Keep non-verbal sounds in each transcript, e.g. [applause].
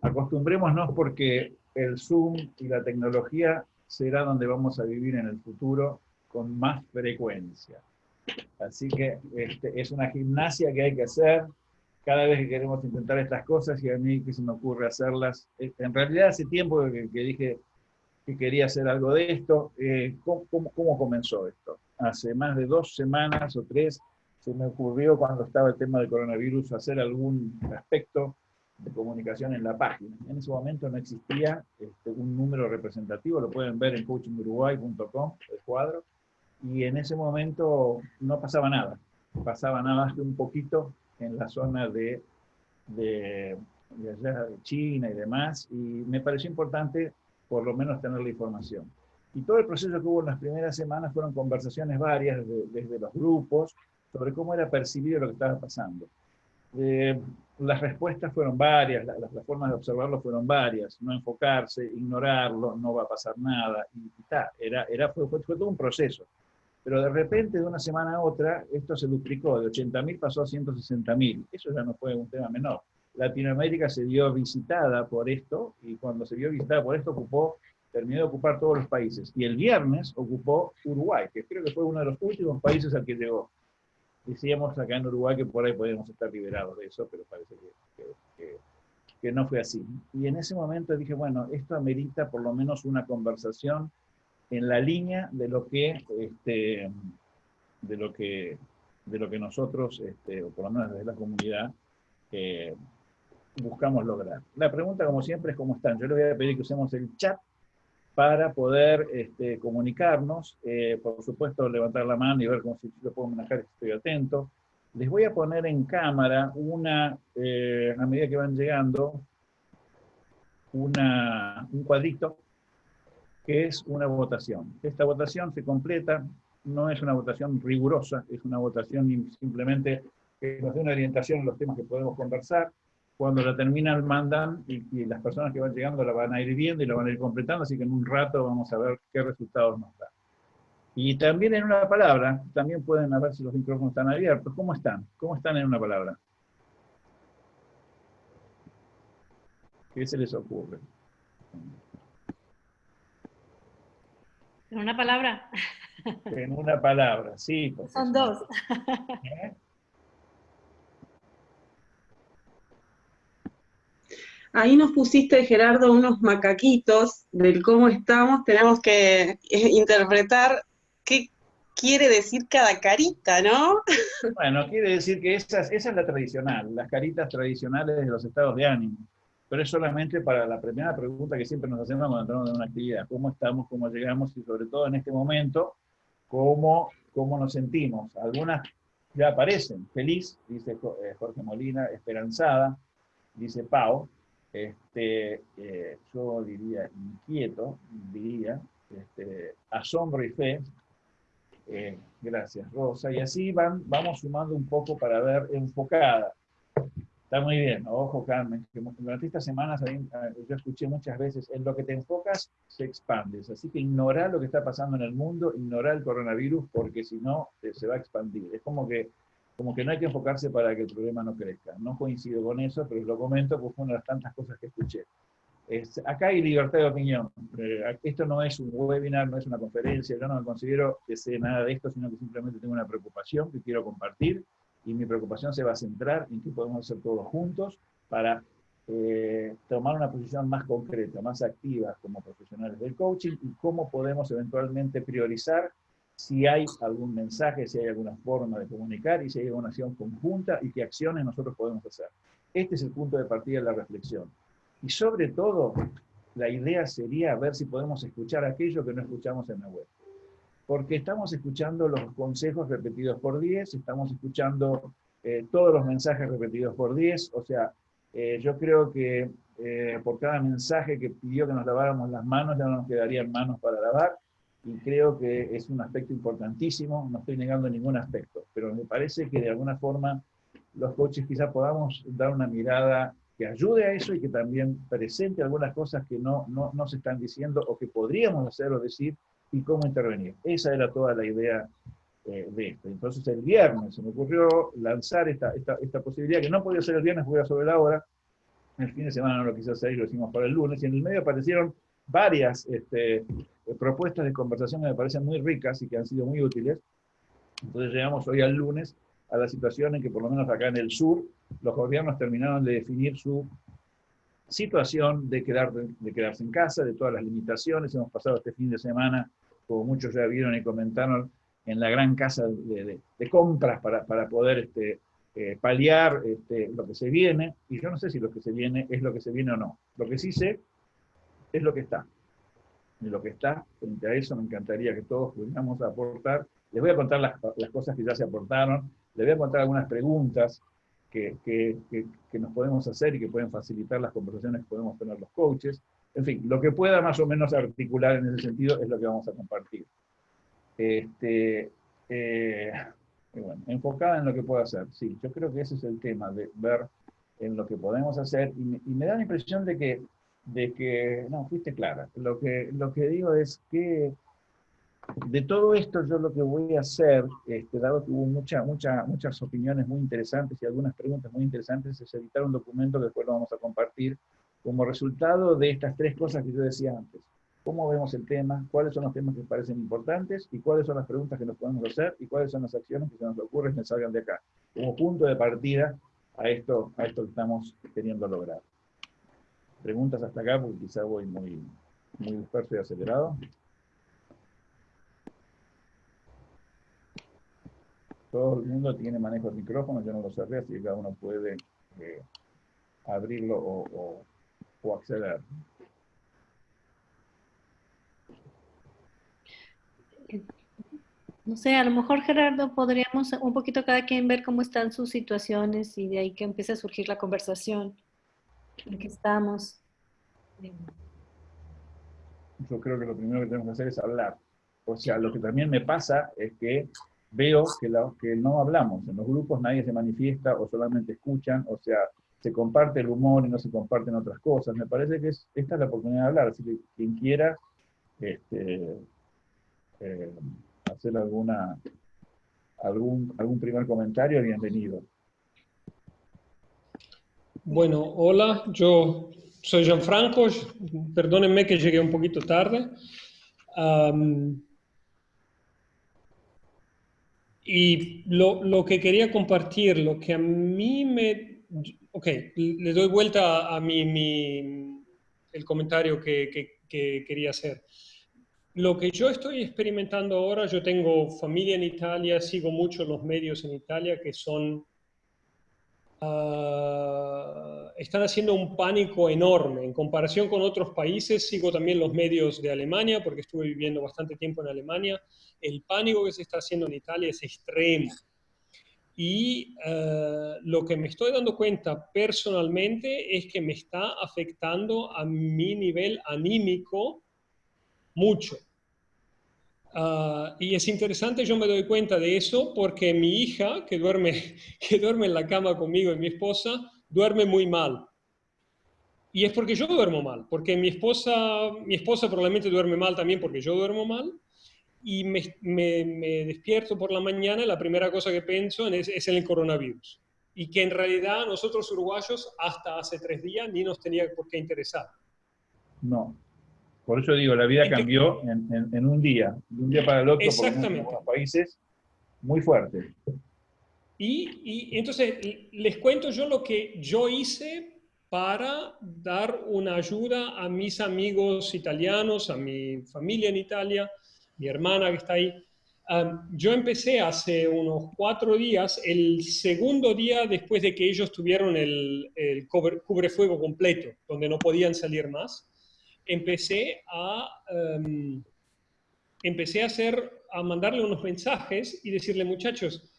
Acostumbrémonos porque el Zoom y la tecnología será donde vamos a vivir en el futuro con más frecuencia. Así que este, es una gimnasia que hay que hacer cada vez que queremos intentar estas cosas y a mí que se me ocurre hacerlas. En realidad hace tiempo que, dije que quería hacer algo de esto. Eh, ¿cómo, cómo, comenzó esto? Hace más de dos semanas o tres se me ocurrió cuando estaba el tema del coronavirus hacer algún aspecto de comunicación en la página. En ese momento no existía este, un número representativo, lo pueden ver en coachinguruguay.com, el cuadro, y en ese momento no pasaba nada, pasaba nada más que un poquito en la zona de, de, allá de China y demás, y me pareció importante por lo menos tener la información. Y todo el proceso que hubo en las primeras semanas fueron conversaciones varias desde los grupos sobre cómo era percibido lo que estaba pasando. Eh, las respuestas fueron varias, las, formas de observarlo fueron varias, no enfocarse, ignorarlo, no va a pasar nada, y, y era, era, fue, fue, todo un proceso. Pero de repente, de una semana a otra, esto se duplicó, de 80.000 pasó a 160.000. Eso ya no fue un tema menor. Latinoamérica se vio visitada por esto, y cuando se vio visitada por esto, ocupó, terminó de ocupar todos los países. Y el viernes ocupó Uruguay, que creo que fue uno de los últimos países al que llegó. Decíamos acá en Uruguay que por ahí podemos estar liberados de eso, pero parece que, que no fue así. Y en ese momento dije, bueno, esto amerita por lo menos una conversación en la línea de lo que, este, de lo que, de lo que nosotros, este, o por lo menos desde la comunidad, eh, buscamos lograr. La pregunta, como siempre, es cómo están. Yo les voy a pedir que usemos el chat para poder este, comunicarnos. Eh, por supuesto, levantar la mano y ver cómo si lo puedo manejar, estoy atento. Les voy a poner en cámara una, eh, a medida que van llegando, una, un cuadrito que es una votación. Esta votación se completa, no es una votación rigurosa, es una votación simplemente que nos dé una orientación en los temas que podemos conversar. Cuando la terminan, mandan y, las personas que van llegando la van a ir viendo y la van a ir completando, así que en un rato vamos a ver qué resultados nos da. Y también en una palabra, también pueden ver si los micrófonos están abiertos. ¿Cómo están? ¿Cómo están en una palabra? ¿Qué se les ocurre? En una palabra. En una palabra, sí. Son dos. ¿Eh? Ahí nos pusiste, Gerardo, unos macaquitos del cómo estamos. Tenemos que eh, interpretar qué quiere decir cada carita, ¿no? [laughs] Bueno, quiere decir que esa, es la tradicional, las caritas tradicionales de los estados de ánimo pero es solamente para la primera pregunta que siempre nos hacemos cuando entramos en una actividad, cómo estamos, cómo llegamos y sobre todo en este momento, cómo, cómo nos sentimos. Algunas ya aparecen, feliz, dice eh, Jorge Molina, esperanzada, dice Pau, este, eh, yo diría inquieto, diría, este, asombro y fe, eh, gracias Rosa, y así van, vamos sumando un poco para ver enfocada, Está muy bien, ojo Carmen, que durante estas semanas yo escuché muchas veces, en lo que te enfocas se expandes, así que ignora lo que está pasando en el mundo, ignora el coronavirus, porque si no se va a expandir. Es como que, como que no hay que enfocarse para que el problema no crezca. No coincido con eso, pero lo comento porque fue una de las tantas cosas que escuché. acá hay libertad de opinión. Eh, esto no es un webinar, no es una conferencia, yo no me considero que sé nada de esto, sino que simplemente tengo una preocupación que quiero compartir y mi preocupación se va a centrar en qué podemos hacer todos juntos para eh, tomar una posición más concreta, más activa como profesionales del coaching y cómo podemos eventualmente priorizar si hay algún mensaje, si hay alguna forma de comunicar y si hay alguna acción conjunta y qué acciones nosotros podemos hacer. Este es el punto de partida de la reflexión. Y sobre todo, la idea sería ver si podemos escuchar aquello que no escuchamos en la web porque estamos escuchando los consejos repetidos por 10, estamos escuchando eh, todos los mensajes repetidos por 10, o sea, eh, yo creo que eh, por cada mensaje que pidió que nos laváramos las manos, ya no nos quedarían manos para lavar, y creo que es un aspecto importantísimo, no estoy negando ningún aspecto, pero me parece que de alguna forma los coaches quizás podamos dar una mirada que ayude a eso y que también presente algunas cosas que no, no, no se están diciendo o que podríamos hacer o decir y cómo intervenir. Esa era toda la idea eh, de esto. Entonces el viernes se me ocurrió lanzar esta, esta, posibilidad, que no podía ser el viernes porque era sobre la hora, el fin de semana no lo quise hacer y lo hicimos para el lunes, y en el medio aparecieron varias este, propuestas de conversación que me parecen muy ricas y que han sido muy útiles. Entonces llegamos hoy al lunes a la situación en que por lo menos acá en el sur los gobiernos terminaron de definir su situación de, quedar, de quedarse en casa, de todas las limitaciones. Hemos pasado este fin de semana, como muchos ya vieron y comentaron, en la gran casa de, compras para, para poder este, eh, paliar este, lo que se viene. Y yo no sé si lo que se viene es lo que se viene o no. Lo que sí sé es lo que está. Y lo que está, frente a eso me encantaría que todos pudiéramos aportar. Les voy a contar las, las cosas que ya se aportaron, les voy a contar algunas preguntas que, que, que, nos podemos hacer y que pueden facilitar las conversaciones que podemos tener los coaches. En fin, lo que pueda más o menos articular en ese sentido es lo que vamos a compartir. Este, eh, bueno, enfocada en lo que puedo hacer. Sí, yo creo que ese es el tema, de ver en lo que podemos hacer. Y me, y me da la impresión de que de que, no, fuiste clara. Lo que, lo que digo es que de todo esto yo lo que voy a hacer, este, dado que hubo mucha, mucha, muchas opiniones muy interesantes y algunas preguntas muy interesantes, es editar un documento que después lo vamos a compartir como resultado de estas tres cosas que yo decía antes. ¿Cómo vemos el tema? ¿Cuáles son los temas que parecen importantes? ¿Y cuáles son las preguntas que nos podemos hacer? ¿Y cuáles son las acciones que se nos ocurren que salgan de acá? Como punto de partida a esto, a esto que estamos queriendo lograr preguntas hasta acá, porque quizá voy muy, muy disperso y acelerado. Todo el mundo tiene manejo de micrófono, yo no lo cerré, así que cada uno puede eh, abrirlo o, o, acceder. No sé, a lo mejor Gerardo podríamos un poquito cada quien ver cómo están sus situaciones y de ahí que empiece a surgir la conversación. Aquí estamos. Yo creo que lo primero que tenemos que hacer es hablar. O sea, lo que también me pasa es que veo que, que no hablamos. En los grupos nadie se manifiesta o solamente escuchan, o sea, se comparte el humor y no se comparten otras cosas. Me parece que esta es la oportunidad de hablar, así que quien quiera este, eh, hacer alguna, algún, algún primer comentario, bienvenido. Bueno, hola, yo soy Gianfranco, perdónenme que llegué un poquito tarde. y lo, que quería compartir, lo que a mí me... Ok, le doy vuelta a mi, el comentario que, que quería hacer. Lo que yo estoy experimentando ahora, yo tengo familia en Italia, sigo mucho los medios en Italia que son Ah, están haciendo un pánico enorme. En comparación con otros países, sigo también los medios de Alemania, porque estuve viviendo bastante tiempo en Alemania. El pánico que se está haciendo en Italia es extremo. Y ah, lo que me estoy dando cuenta personalmente es que me está afectando a mi nivel anímico mucho. Ah, y es interesante, yo me doy cuenta de eso porque mi hija, que duerme, [laughs] que duerme en la cama conmigo y mi esposa, duerme muy mal. Y es porque yo duermo mal, porque mi esposa, mi esposa probablemente duerme mal también porque yo duermo mal. Y me, despierto por la mañana y la primera cosa que pienso es, es el coronavirus. Y que en realidad nosotros uruguayos hasta hace tres días ni nos tenía por qué interesar. No, por eso digo, la vida cambió en, un día, de un día para el otro, Exactamente. en algunos países, muy fuerte. Y, entonces les cuento yo lo que yo hice para dar una ayuda a mis amigos italianos, a mi familia en Italia, mi hermana que está ahí. yo empecé hace unos cuatro días, el segundo día después de que ellos tuvieron el, el cubrefuego completo, donde no podían salir más empecé a, em, empecé a, hacer, a mandarle unos mensajes y decirle, muchachos,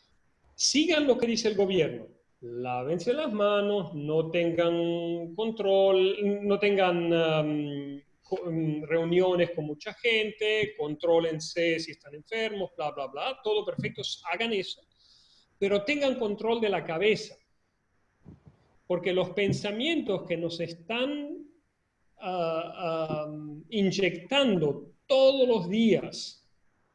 sigan lo que dice el gobierno, lávense las manos, no tengan control, no tengan em, reuniones con mucha gente, contrólense si están enfermos, bla, bla, bla, todo perfecto, hagan eso, pero tengan control de la cabeza, porque los pensamientos que nos están inyectando todos los días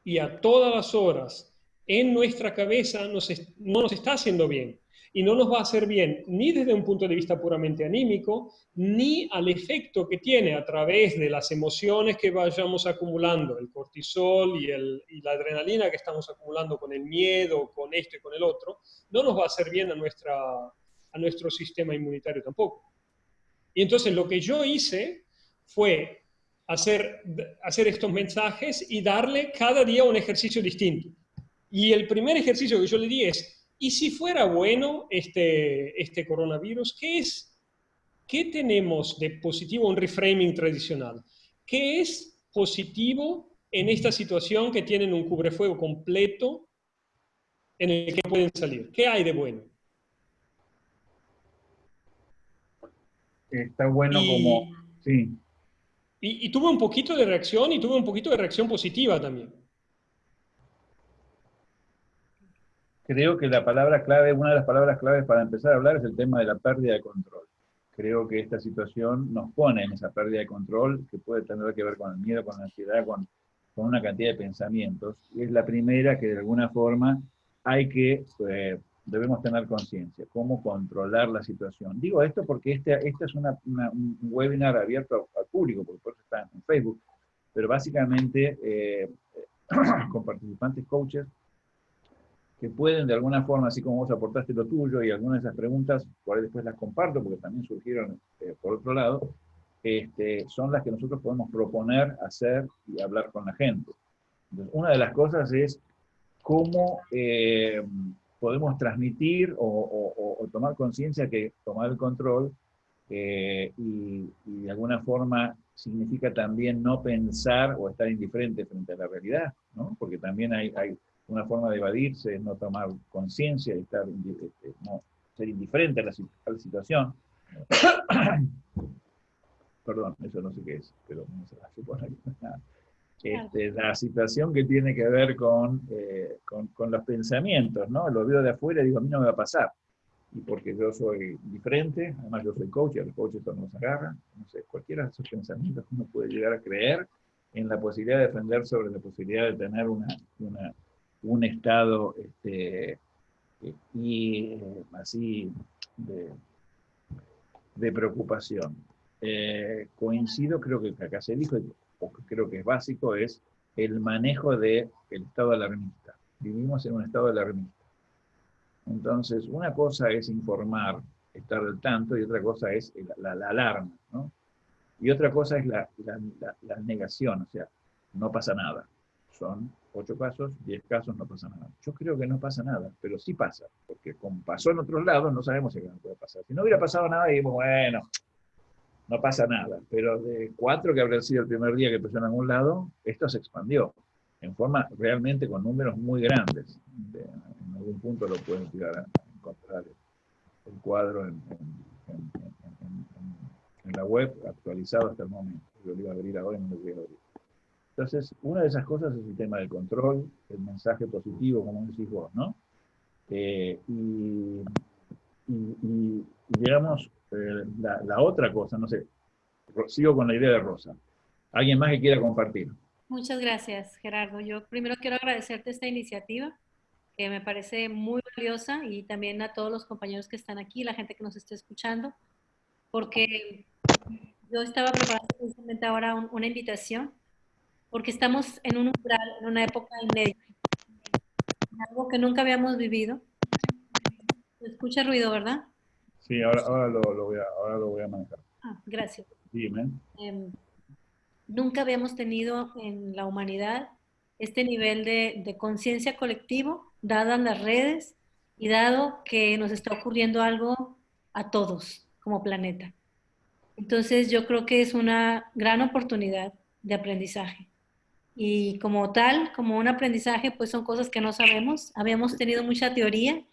y a todas las horas en nuestra cabeza nos no nos está haciendo bien. Y no nos va a hacer bien ni desde un punto de vista puramente anímico, ni al efecto que tiene a través de las emociones que vayamos acumulando, el cortisol y, el, la adrenalina que estamos acumulando con el miedo, con esto y con el otro, no nos va a hacer bien a, nuestra, a nuestro sistema inmunitario tampoco. Y entonces lo que yo hice fue hacer, hacer estos mensajes y darle cada día un ejercicio distinto. Y el primer ejercicio que yo le di es, ¿y si fuera bueno este, este coronavirus? ¿Qué es? ¿Qué tenemos de positivo? Un reframing tradicional. ¿Qué es positivo en esta situación que tienen un cubrefuego completo en el que pueden salir? ¿Qué hay de bueno? Está bueno como... Sí. Y, tuve un poquito de reacción y tuve un poquito de reacción positiva también. Creo que la palabra clave, una de las palabras claves para empezar a hablar es el tema de la pérdida de control. Creo que esta situación nos pone en esa pérdida de control que puede tener que ver con el miedo, con la ansiedad, con, con una cantidad de pensamientos. Y es la primera que de alguna forma hay que eh, debemos tener conciencia, cómo controlar la situación. Digo esto porque este, este es un webinar abierto al público, porque por eso está en Facebook, pero básicamente eh, [clears throat] con participantes coaches que pueden de alguna forma, así como vos aportaste lo tuyo y algunas de esas preguntas, por después las comparto porque también surgieron eh, por otro lado, este, son las que nosotros podemos proponer, hacer y hablar con la gente. una de las cosas es cómo eh, podemos transmitir o, tomar conciencia que tomar el control eh, y, de alguna forma significa también no pensar o estar indiferente frente a la realidad, ¿no? porque también hay, una forma de evadirse, no tomar conciencia y estar, este, ser indiferente a la, la situación. [coughs] Perdón, eso no sé qué es, pero no se va a suponer. Este, la situación que tiene que ver con, eh, con, con, los pensamientos, ¿no? Lo veo de afuera y digo, a mí no me va a pasar. Y porque yo soy diferente, además yo soy coach, y a los coaches esto nos agarra, no sé, cualquiera de esos pensamientos uno puede llegar a creer en la posibilidad de defender sobre la posibilidad de tener una, una un estado este, y eh, así de, de preocupación. Eh, coincido, creo que acá se dijo, creo que es básico, es el manejo del el estado alarmista. Vivimos en un estado alarmista. Entonces, una cosa es informar, estar al tanto, y otra cosa es la, alarma, ¿no? Y otra cosa es la, la, negación, o sea, no pasa nada. Son ocho casos, diez casos, no pasa nada. Yo creo que no pasa nada, pero sí pasa, porque como pasó en otros lados, no sabemos si puede pasar. Si no hubiera pasado nada, digamos, bueno, no pasa nada. Pero de cuatro que habría sido el primer día que empezó en algún lado, esto se expandió en forma realmente con números muy grandes. en algún punto lo pueden tirar a encontrar el, cuadro en, la web actualizado hasta el momento. Yo lo iba a abrir ahora y no lo voy a abrir. Entonces, una de esas cosas es el tema del control, el mensaje positivo, como decís vos, ¿no? Eh, y, y, y, digamos, eh, la, otra cosa, no sé, sigo con la idea de Rosa. ¿Alguien más que quiera compartir? Muchas gracias, Gerardo. Yo primero quiero agradecerte esta iniciativa, que me parece muy valiosa, y también a todos los compañeros que están aquí, la gente que nos está escuchando, porque yo estaba preparando precisamente ahora una invitación, porque estamos en un umbral, en una época inédita, algo que nunca habíamos vivido. Se escucha ruido, ¿verdad? Sí, ahora, ahora, lo, voy, a, ahora lo voy a manejar. Ah, gracias. Dime. Em, nunca habíamos tenido en la humanidad este nivel de, de conciencia colectivo, dadas las redes y dado que nos está ocurriendo algo a todos como planeta. Entonces yo creo que es una gran oportunidad de aprendizaje. Y como tal, como un aprendizaje, pues son cosas que no sabemos. Habíamos tenido mucha teoría,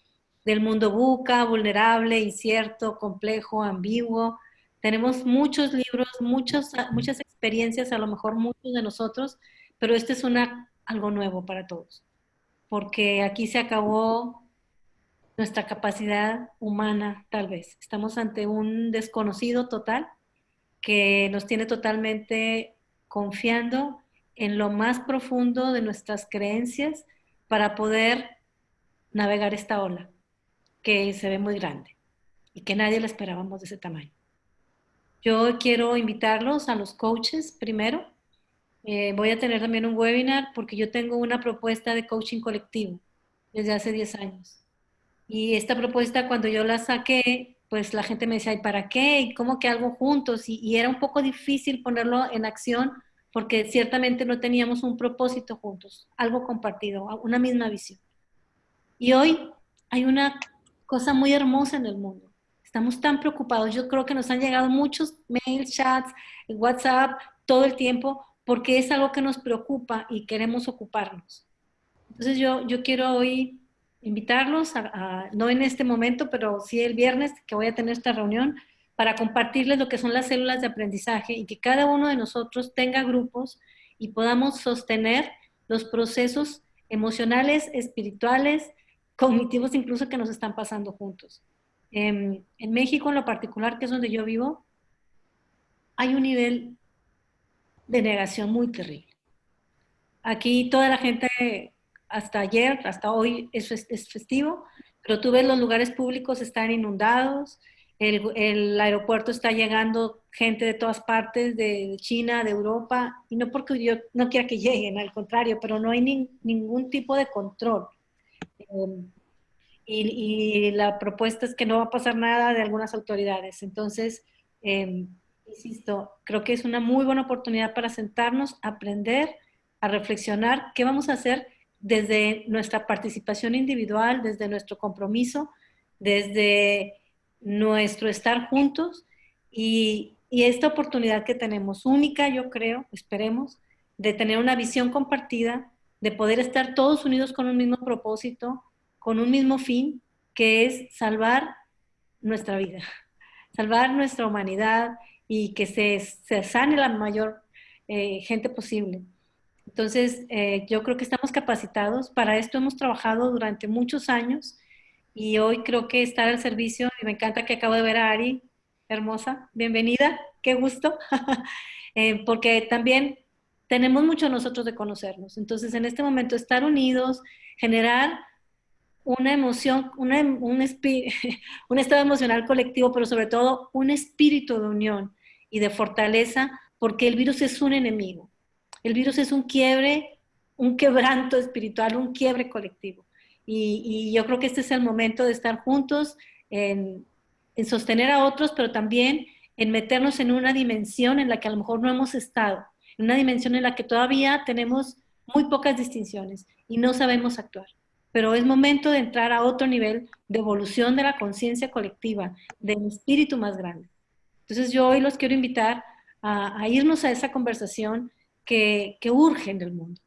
del mundo buca, vulnerable, incierto, complejo, ambiguo. Tenemos muchos libros, muchos, muchas experiencias, a lo mejor muchos de nosotros, pero este es una, algo nuevo para todos, porque aquí se acabó nuestra capacidad humana, tal vez. Estamos ante un desconocido total que nos tiene totalmente confiando en lo más profundo de nuestras creencias, para poder navegar esta ola que se ve muy grande y que nadie la esperábamos de ese tamaño. Yo quiero invitarlos a los coaches primero. Eh, voy a tener también un webinar porque yo tengo una propuesta de coaching colectivo desde hace 10 años. Y esta propuesta cuando yo la saqué, pues la gente me decía, ¿y para qué? ¿Y cómo que algo juntos? Y, y era un poco difícil ponerlo en acción porque ciertamente no teníamos un propósito juntos, algo compartido, una misma visión. Y hoy hay una cosa muy hermosa en el mundo. Estamos tan preocupados. Yo creo que nos han llegado muchos mails, chats, WhatsApp, todo el tiempo, porque es algo que nos preocupa y queremos ocuparnos. Entonces yo, yo quiero hoy invitarlos, a, no en este momento, pero sí el viernes que voy a tener esta reunión, para compartirles lo que son las células de aprendizaje y que cada uno de nosotros tenga grupos y podamos sostener los procesos emocionales, espirituales, cognitivos incluso que nos están pasando juntos. en México en lo particular, que es donde yo vivo, hay un nivel de negación muy terrible. Aquí toda la gente hasta ayer, hasta hoy, es, festivo, pero tú ves los lugares públicos están inundados, el, aeropuerto está llegando gente de todas partes, de China, de Europa, y no porque yo no quiera que lleguen, al contrario, pero no hay ningún tipo de control. Y, la propuesta es que no va a pasar nada de algunas autoridades. Entonces, em, insisto, creo que es una muy buena oportunidad para sentarnos, aprender, a reflexionar qué vamos a hacer desde nuestra participación individual, desde nuestro compromiso, desde nuestro estar juntos y, esta oportunidad que tenemos, única yo creo, esperemos, de tener una visión compartida, de poder estar todos unidos con un mismo propósito, con un mismo fin, que es salvar nuestra vida, salvar nuestra humanidad y que se, sane la mayor eh, gente posible. Entonces, eh, yo creo que estamos capacitados. Para esto hemos trabajado durante muchos años y hoy creo que estar al servicio, y me encanta que acabo de ver a Ari, hermosa, bienvenida, qué gusto, [laughs] eh, porque también tenemos mucho nosotros de conocernos. Entonces, en este momento, estar unidos, generar una emoción, un, [laughs] un estado emocional colectivo, pero sobre todo un espíritu de unión y de fortaleza, porque el virus es un enemigo. El virus es un quiebre, un quebranto espiritual, un quiebre colectivo. Y, yo creo que este es el momento de estar juntos, en, sostener a otros, pero también en meternos en una dimensión en la que a lo mejor no hemos estado, en una dimensión en la que todavía tenemos muy pocas distinciones y no sabemos actuar. Pero es momento de entrar a otro nivel de evolución de la conciencia colectiva, del espíritu más grande. Entonces yo hoy los quiero invitar a, a irnos a esa conversación que, que urge en el mundo.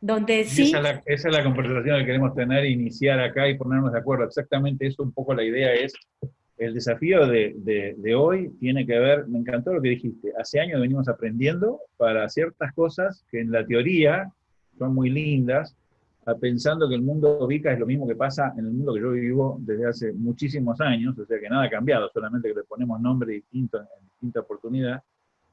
Donde sí... Esa es, la, conversación que queremos tener, iniciar acá y ponernos de acuerdo. Exactamente eso, un poco la idea es, el desafío de, hoy tiene que ver, me encantó lo que dijiste, hace años venimos aprendiendo para ciertas cosas que en la teoría son muy lindas, pensando que el mundo VICA es lo mismo que pasa en el mundo que yo vivo desde hace muchísimos años, o sea que nada ha cambiado, solamente que le ponemos nombre distinto en distinta oportunidad,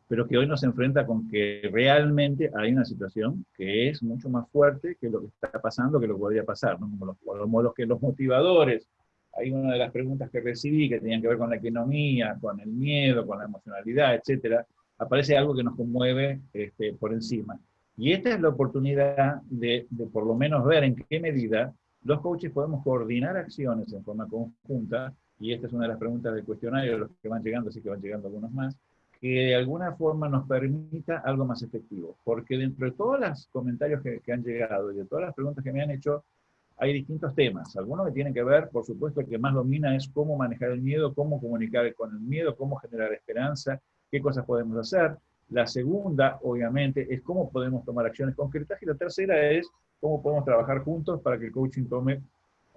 pero que hoy nos enfrenta con que realmente hay una situación que es mucho más fuerte que lo que está pasando, que lo que podría pasar, ¿no? como, los, los, que los motivadores, hay una de las preguntas que recibí que tenían que ver con la economía, con el miedo, con la emocionalidad, etcétera, aparece algo que nos conmueve este, por encima. Y esta es la oportunidad de, de por lo menos ver en qué medida los coaches podemos coordinar acciones en forma conjunta, y esta es una de las preguntas del cuestionario, de los que van llegando, así que van llegando algunos más, que de alguna forma nos permita algo más efectivo. Porque dentro de todos los comentarios que, han llegado y de todas las preguntas que me han hecho, hay distintos temas. Algunos que tienen que ver, por supuesto, el que más domina es cómo manejar el miedo, cómo comunicar con el miedo, cómo generar esperanza, qué cosas podemos hacer. La segunda, obviamente, es cómo podemos tomar acciones concretas. Y la tercera es cómo podemos trabajar juntos para que el coaching tome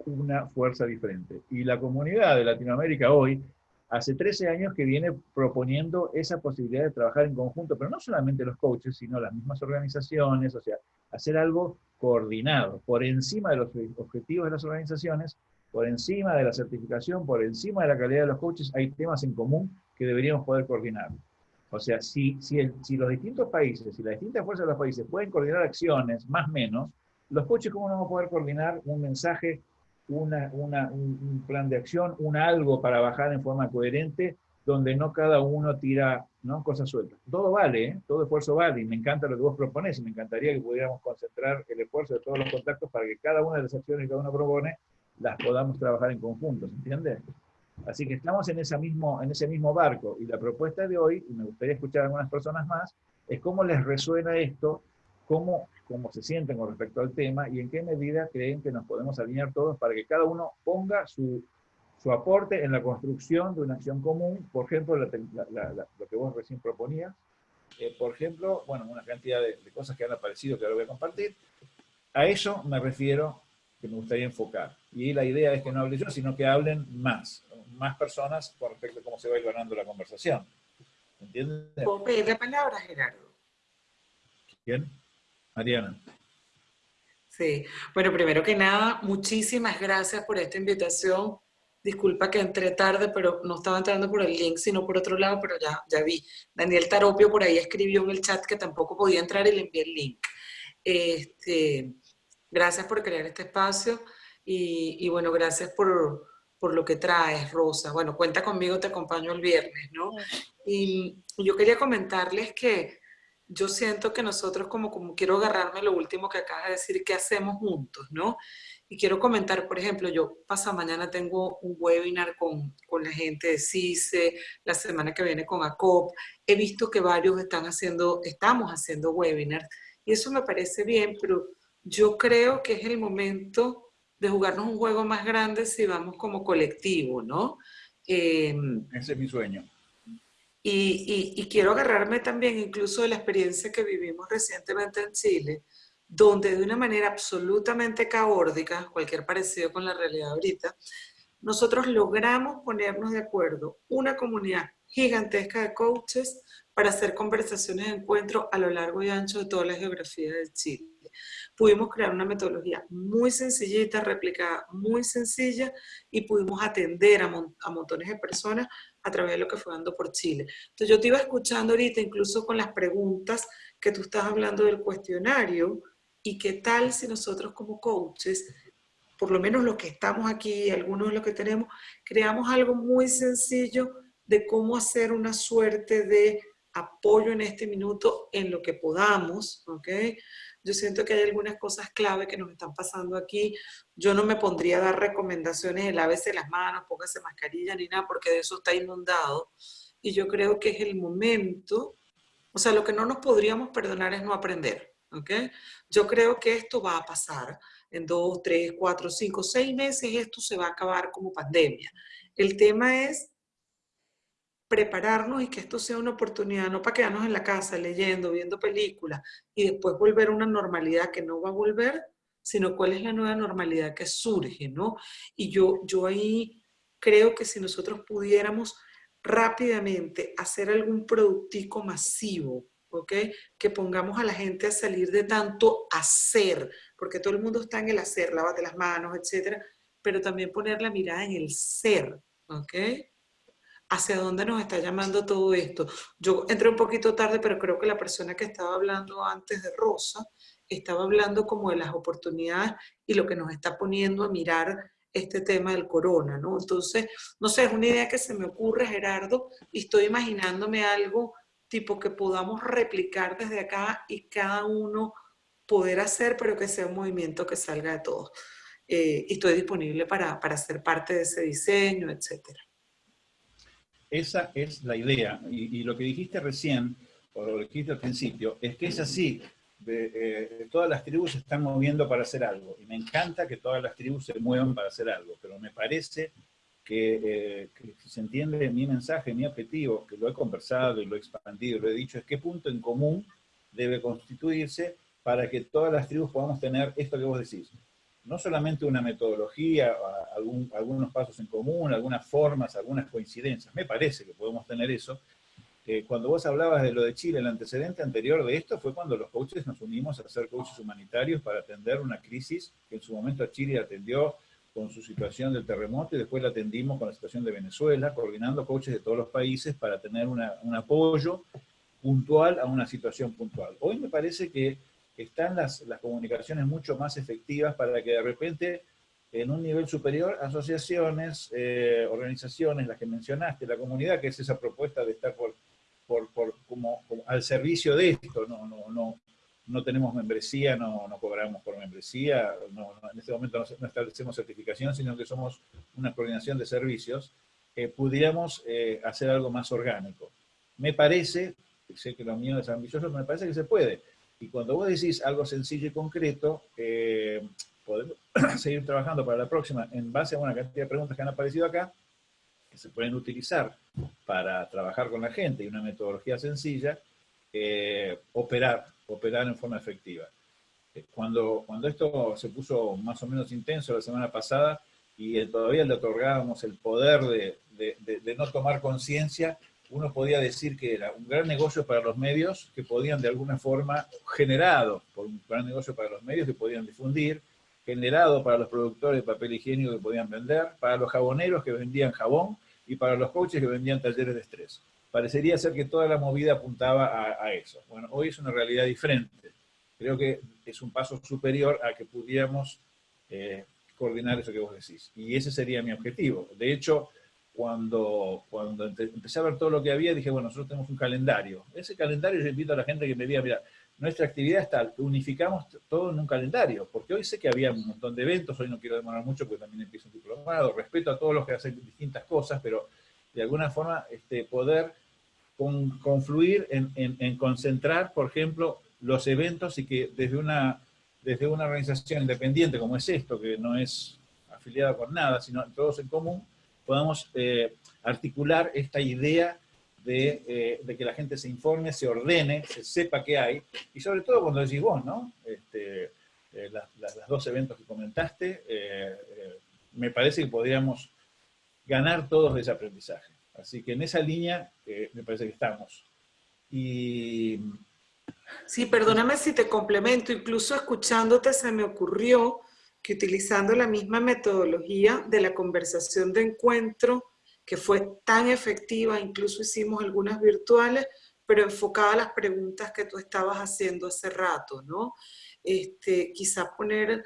una fuerza diferente. Y la comunidad de Latinoamérica hoy hace 13 años que viene proponiendo esa posibilidad de trabajar en conjunto, pero no solamente los coaches, sino las mismas organizaciones, o sea, hacer algo coordinado, por encima de los objetivos de las organizaciones, por encima de la certificación, por encima de la calidad de los coaches, hay temas en común que deberíamos poder coordinar. O sea, si, si, los distintos países, si las distintas fuerzas de los países pueden coordinar acciones, más o menos, los coaches, ¿cómo no vamos a poder coordinar un mensaje, una, una, un plan de acción, un algo para bajar en forma coherente, donde no cada uno tira ¿no? cosas sueltas? Todo vale, ¿eh? todo esfuerzo vale, y me encanta lo que vos proponés, y me encantaría que pudiéramos concentrar el esfuerzo de todos los contactos para que cada una de las acciones que cada uno propone las podamos trabajar en conjunto, ¿se entiende? Así que estamos en, esa mismo, en ese mismo barco, y la propuesta de hoy, y me gustaría escuchar a algunas personas más, es cómo les resuena esto, cómo, cómo se sienten con respecto al tema, y en qué medida creen que nos podemos alinear todos para que cada uno ponga su, su aporte en la construcción de una acción común, por ejemplo, lo que vos recién proponías, eh, por ejemplo, bueno, una cantidad de, de, cosas que han aparecido que ahora voy a compartir. A eso me refiero que me gustaría enfocar. Y la idea es que no hable yo, sino que hablen más, más personas con respecto a cómo se va a ir ganando la conversación. ¿Entiendes? ¿Puedo pedir la palabra, Gerardo? ¿Quién? Mariana. Sí. Bueno, primero que nada, muchísimas gracias por esta invitación. Disculpa que entré tarde, pero no estaba entrando por el link, sino por otro lado, pero ya, ya vi. Daniel Taropio por ahí escribió en el chat que tampoco podía entrar y le envié el link. Este, Gracias por crear este espacio y, bueno, gracias por, por, lo que traes, Rosa. Bueno, cuenta conmigo, te acompaño el viernes, ¿no? Y yo quería comentarles que yo siento que nosotros, como, como quiero agarrarme lo último que acabas de decir, ¿qué hacemos juntos, no? Y quiero comentar, por ejemplo, yo pasado mañana tengo un webinar con, con, la gente de CICE, la semana que viene con ACOP. He visto que varios están haciendo, estamos haciendo webinars y eso me parece bien, pero yo creo que es el momento de jugarnos un juego más grande si vamos como colectivo, ¿no? Em, Ese es mi sueño. Y, y, quiero agarrarme también incluso de la experiencia que vivimos recientemente en Chile, donde de una manera absolutamente caótica, cualquier parecido con la realidad ahorita, nosotros logramos ponernos de acuerdo, una comunidad gigantesca de coaches para hacer conversaciones de encuentro a lo largo y ancho de toda la geografía de Chile pudimos crear una metodología muy sencillita, replicada, muy sencilla, y pudimos atender a, montones de personas a través de lo que fue dando por Chile. Entonces yo te iba escuchando ahorita, incluso con las preguntas que tú estás hablando del cuestionario, y qué tal si nosotros como coaches, por lo menos los que estamos aquí, algunos de los que tenemos, creamos algo muy sencillo de cómo hacer una suerte de apoyo en este minuto en lo que podamos, ¿ok? Yo siento que hay algunas cosas clave que nos están pasando aquí. Yo no me pondría a dar recomendaciones de lávese las manos, póngase mascarilla ni nada, porque de eso está inundado. Y yo creo que es el momento, o sea, lo que no nos podríamos perdonar es no aprender, ¿ok? Yo creo que esto va a pasar en dos, tres, cuatro, cinco, seis meses, esto se va a acabar como pandemia. El tema es prepararnos y que esto sea una oportunidad, no para quedarnos en la casa leyendo, viendo películas y después volver a una normalidad que no va a volver, sino cuál es la nueva normalidad que surge, ¿no? Y yo, yo ahí creo que si nosotros pudiéramos rápidamente hacer algún productico masivo, ¿ok? Que pongamos a la gente a salir de tanto hacer, porque todo el mundo está en el hacer, lávate las manos, etcétera, pero también poner la mirada en el ser, ¿ok? hacia dónde nos está llamando todo esto. Yo entré un poquito tarde, pero creo que la persona que estaba hablando antes de Rosa estaba hablando como de las oportunidades y lo que nos está poniendo a mirar este tema del corona, ¿no? Entonces, no sé, es una idea que se me ocurre, Gerardo, y estoy imaginándome algo tipo que podamos replicar desde acá y cada uno poder hacer, pero que sea un movimiento que salga de todos. Eh, y estoy disponible para, para ser parte de ese diseño, etcétera. Esa es la idea. Y, lo que dijiste recién, o lo que dijiste al principio, es que es así. Eh, todas las tribus se están moviendo para hacer algo. Y me encanta que todas las tribus se muevan para hacer algo. Pero me parece que, eh, que se entiende mi mensaje, mi objetivo, que lo he conversado y lo he expandido, lo he dicho, es qué punto en común debe constituirse para que todas las tribus podamos tener esto que vos decís no solamente una metodología, algunos pasos en común, algunas formas, algunas coincidencias. Me parece que podemos tener eso. cuando vos hablabas de lo de Chile, el antecedente anterior de esto fue cuando los coaches nos unimos a ser coaches humanitarios para atender una crisis que en su momento Chile atendió con su situación del terremoto y después la atendimos con la situación de Venezuela, coordinando coaches de todos los países para tener un apoyo puntual a una situación puntual. Hoy me parece que están las, las comunicaciones mucho más efectivas para que de repente en un nivel superior, asociaciones, eh, organizaciones, las que mencionaste, la comunidad, que es esa propuesta de estar por, por, por como, al servicio de esto, no, no, no, no tenemos membresía, no, no cobramos por membresía, no, en este momento no, establecemos certificación, sino que somos una coordinación de servicios, eh, pudiéramos eh, hacer algo más orgánico. Me parece, sé que lo mío es ambicioso, me parece que se puede. Y cuando vos decís algo sencillo y concreto, eh, podemos [clears throat] seguir trabajando para la próxima en base a una cantidad de preguntas que han aparecido acá, que se pueden utilizar para trabajar con la gente y una metodología sencilla, eh, operar, operar en forma efectiva. Eh, cuando, cuando esto se puso más o menos intenso la semana pasada y todavía le otorgábamos el poder de, de, de no tomar conciencia, uno podía decir que era un gran negocio para los medios que podían de alguna forma, generado por un gran negocio para los medios que podían difundir, generado para los productores de papel higiénico que podían vender, para los jaboneros que vendían jabón y para los coaches que vendían talleres de estrés. Parecería ser que toda la movida apuntaba a, eso. Bueno, hoy es una realidad diferente. Creo que es un paso superior a que pudiéramos eh, coordinar eso que vos decís. Y ese sería mi objetivo. De hecho, cuando, cuando empecé a ver todo lo que había, dije, bueno, nosotros tenemos un calendario. Ese calendario yo invito a la gente que me diga, mira, nuestra actividad está, unificamos todo en un calendario, porque hoy sé que había un montón de eventos, hoy no quiero demorar mucho porque también empiezo un diplomado, respeto a todos los que hacen distintas cosas, pero de alguna forma este, poder confluir en, concentrar, por ejemplo, los eventos y que desde una, desde una organización independiente como es esto, que no es afiliada con nada, sino todos en común, podamos eh, articular esta idea eh, de, que la gente se informe, se ordene, se sepa qué hay, y sobre todo cuando decís vos, ¿no? Este, eh, los dos eventos que comentaste, me parece que podríamos ganar todos de ese aprendizaje. Así que en esa línea me parece que estamos. Y... Sí, perdóname si te complemento, incluso escuchándote se me ocurrió que utilizando la misma metodología de la conversación de encuentro, que fue tan efectiva, incluso hicimos algunas virtuales, pero enfocada a las preguntas que tú estabas haciendo hace rato, ¿no? Este, quizá poner,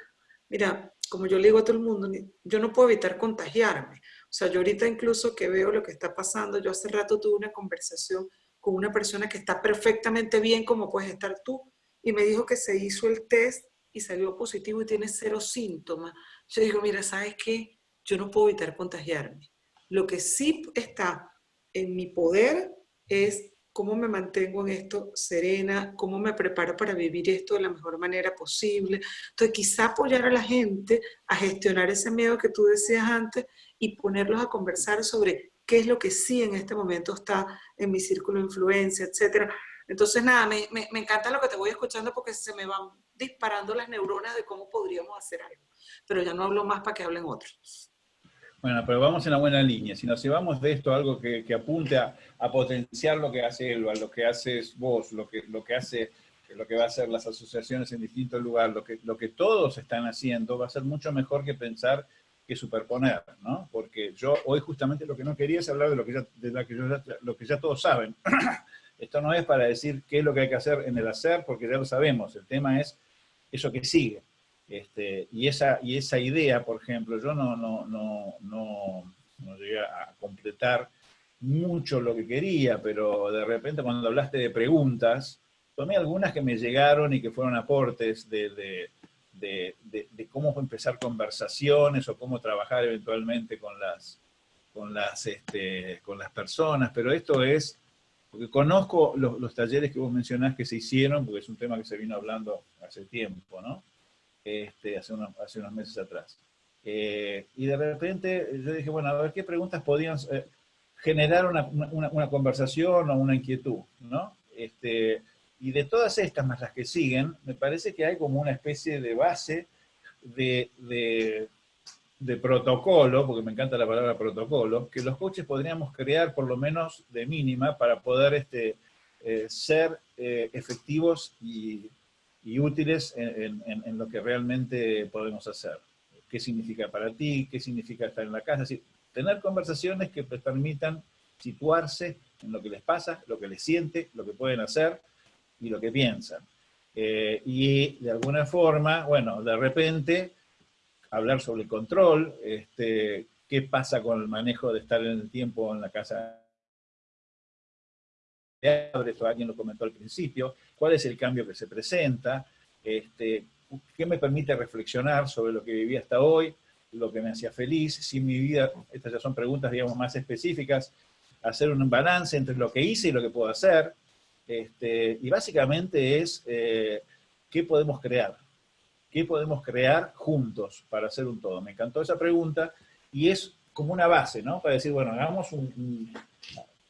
mira, como yo le digo a todo el mundo, yo no puedo evitar contagiarme. O sea, yo ahorita incluso que veo lo que está pasando, yo hace rato tuve una conversación con una persona que está perfectamente bien como puedes estar tú, y me dijo que se hizo el test y salió positivo y tiene cero síntomas. Yo digo, mira, ¿sabes qué? Yo no puedo evitar contagiarme. Lo que sí está en mi poder es cómo me mantengo en esto serena, cómo me preparo para vivir esto de la mejor manera posible. Entonces, quizá apoyar a la gente a gestionar ese miedo que tú decías antes y ponerlos a conversar sobre qué es lo que sí en este momento está en mi círculo de influencia, etc. Entonces, nada, me, me, encanta lo que te voy escuchando porque se me van disparando las neuronas de cómo podríamos hacer algo. Pero ya no hablo más para que hablen otros. Bueno, pero vamos en la buena línea. Si nos llevamos de esto algo que, apunte a, potenciar lo que hace Elba, lo que haces vos, lo que, lo que hace lo que va a hacer las asociaciones en distintos lugares, lo que, lo que todos están haciendo, va a ser mucho mejor que pensar que superponer, ¿no? Porque yo hoy justamente lo que no quería es hablar de lo que ya, de la que lo que ya todos saben. [clears throat] Esto no es para decir qué es lo que hay que hacer en el hacer, porque ya lo sabemos. El tema es eso que sigue. Este, y, esa, y esa idea, por ejemplo, yo no, no, no, no, llegué a completar mucho lo que quería, pero de repente cuando hablaste de preguntas, tomé algunas que me llegaron y que fueron aportes de, de, de, cómo empezar conversaciones o cómo trabajar eventualmente con las, con las, este, con las personas, pero esto es, porque conozco los, los talleres que vos mencionás que se hicieron, porque es un tema que se vino hablando hace tiempo, ¿no? este, hace, unos, hace unos meses atrás. Eh, y de repente yo dije, bueno, a ver qué preguntas podían eh, generar una, una, una, conversación o una inquietud, ¿no? Este, y de todas estas, más las que siguen, me parece que hay como una especie de base de, de, de protocolo, porque me encanta la palabra protocolo, que los coaches podríamos crear por lo menos de mínima para poder este, eh, ser efectivos y y útiles en, lo que realmente podemos hacer. ¿Qué significa para ti? ¿Qué significa estar en la casa? Tener conversaciones que permitan situarse en lo que les pasa, lo que les siente, lo que pueden hacer y lo que piensan. Eh, y de alguna forma, bueno, de repente, hablar sobre el control, este, qué pasa con el manejo de estar en el tiempo en la casa esto alguien lo comentó al principio, cuál es el cambio que se presenta, este, qué me permite reflexionar sobre lo que viví hasta hoy, lo que me hacía feliz, si mi vida, estas ya son preguntas digamos más específicas, hacer un balance entre lo que hice y lo que puedo hacer, este, y básicamente es eh, qué podemos crear, qué podemos crear juntos para hacer un todo. Me encantó esa pregunta y es como una base, ¿no? Para decir, bueno, hagamos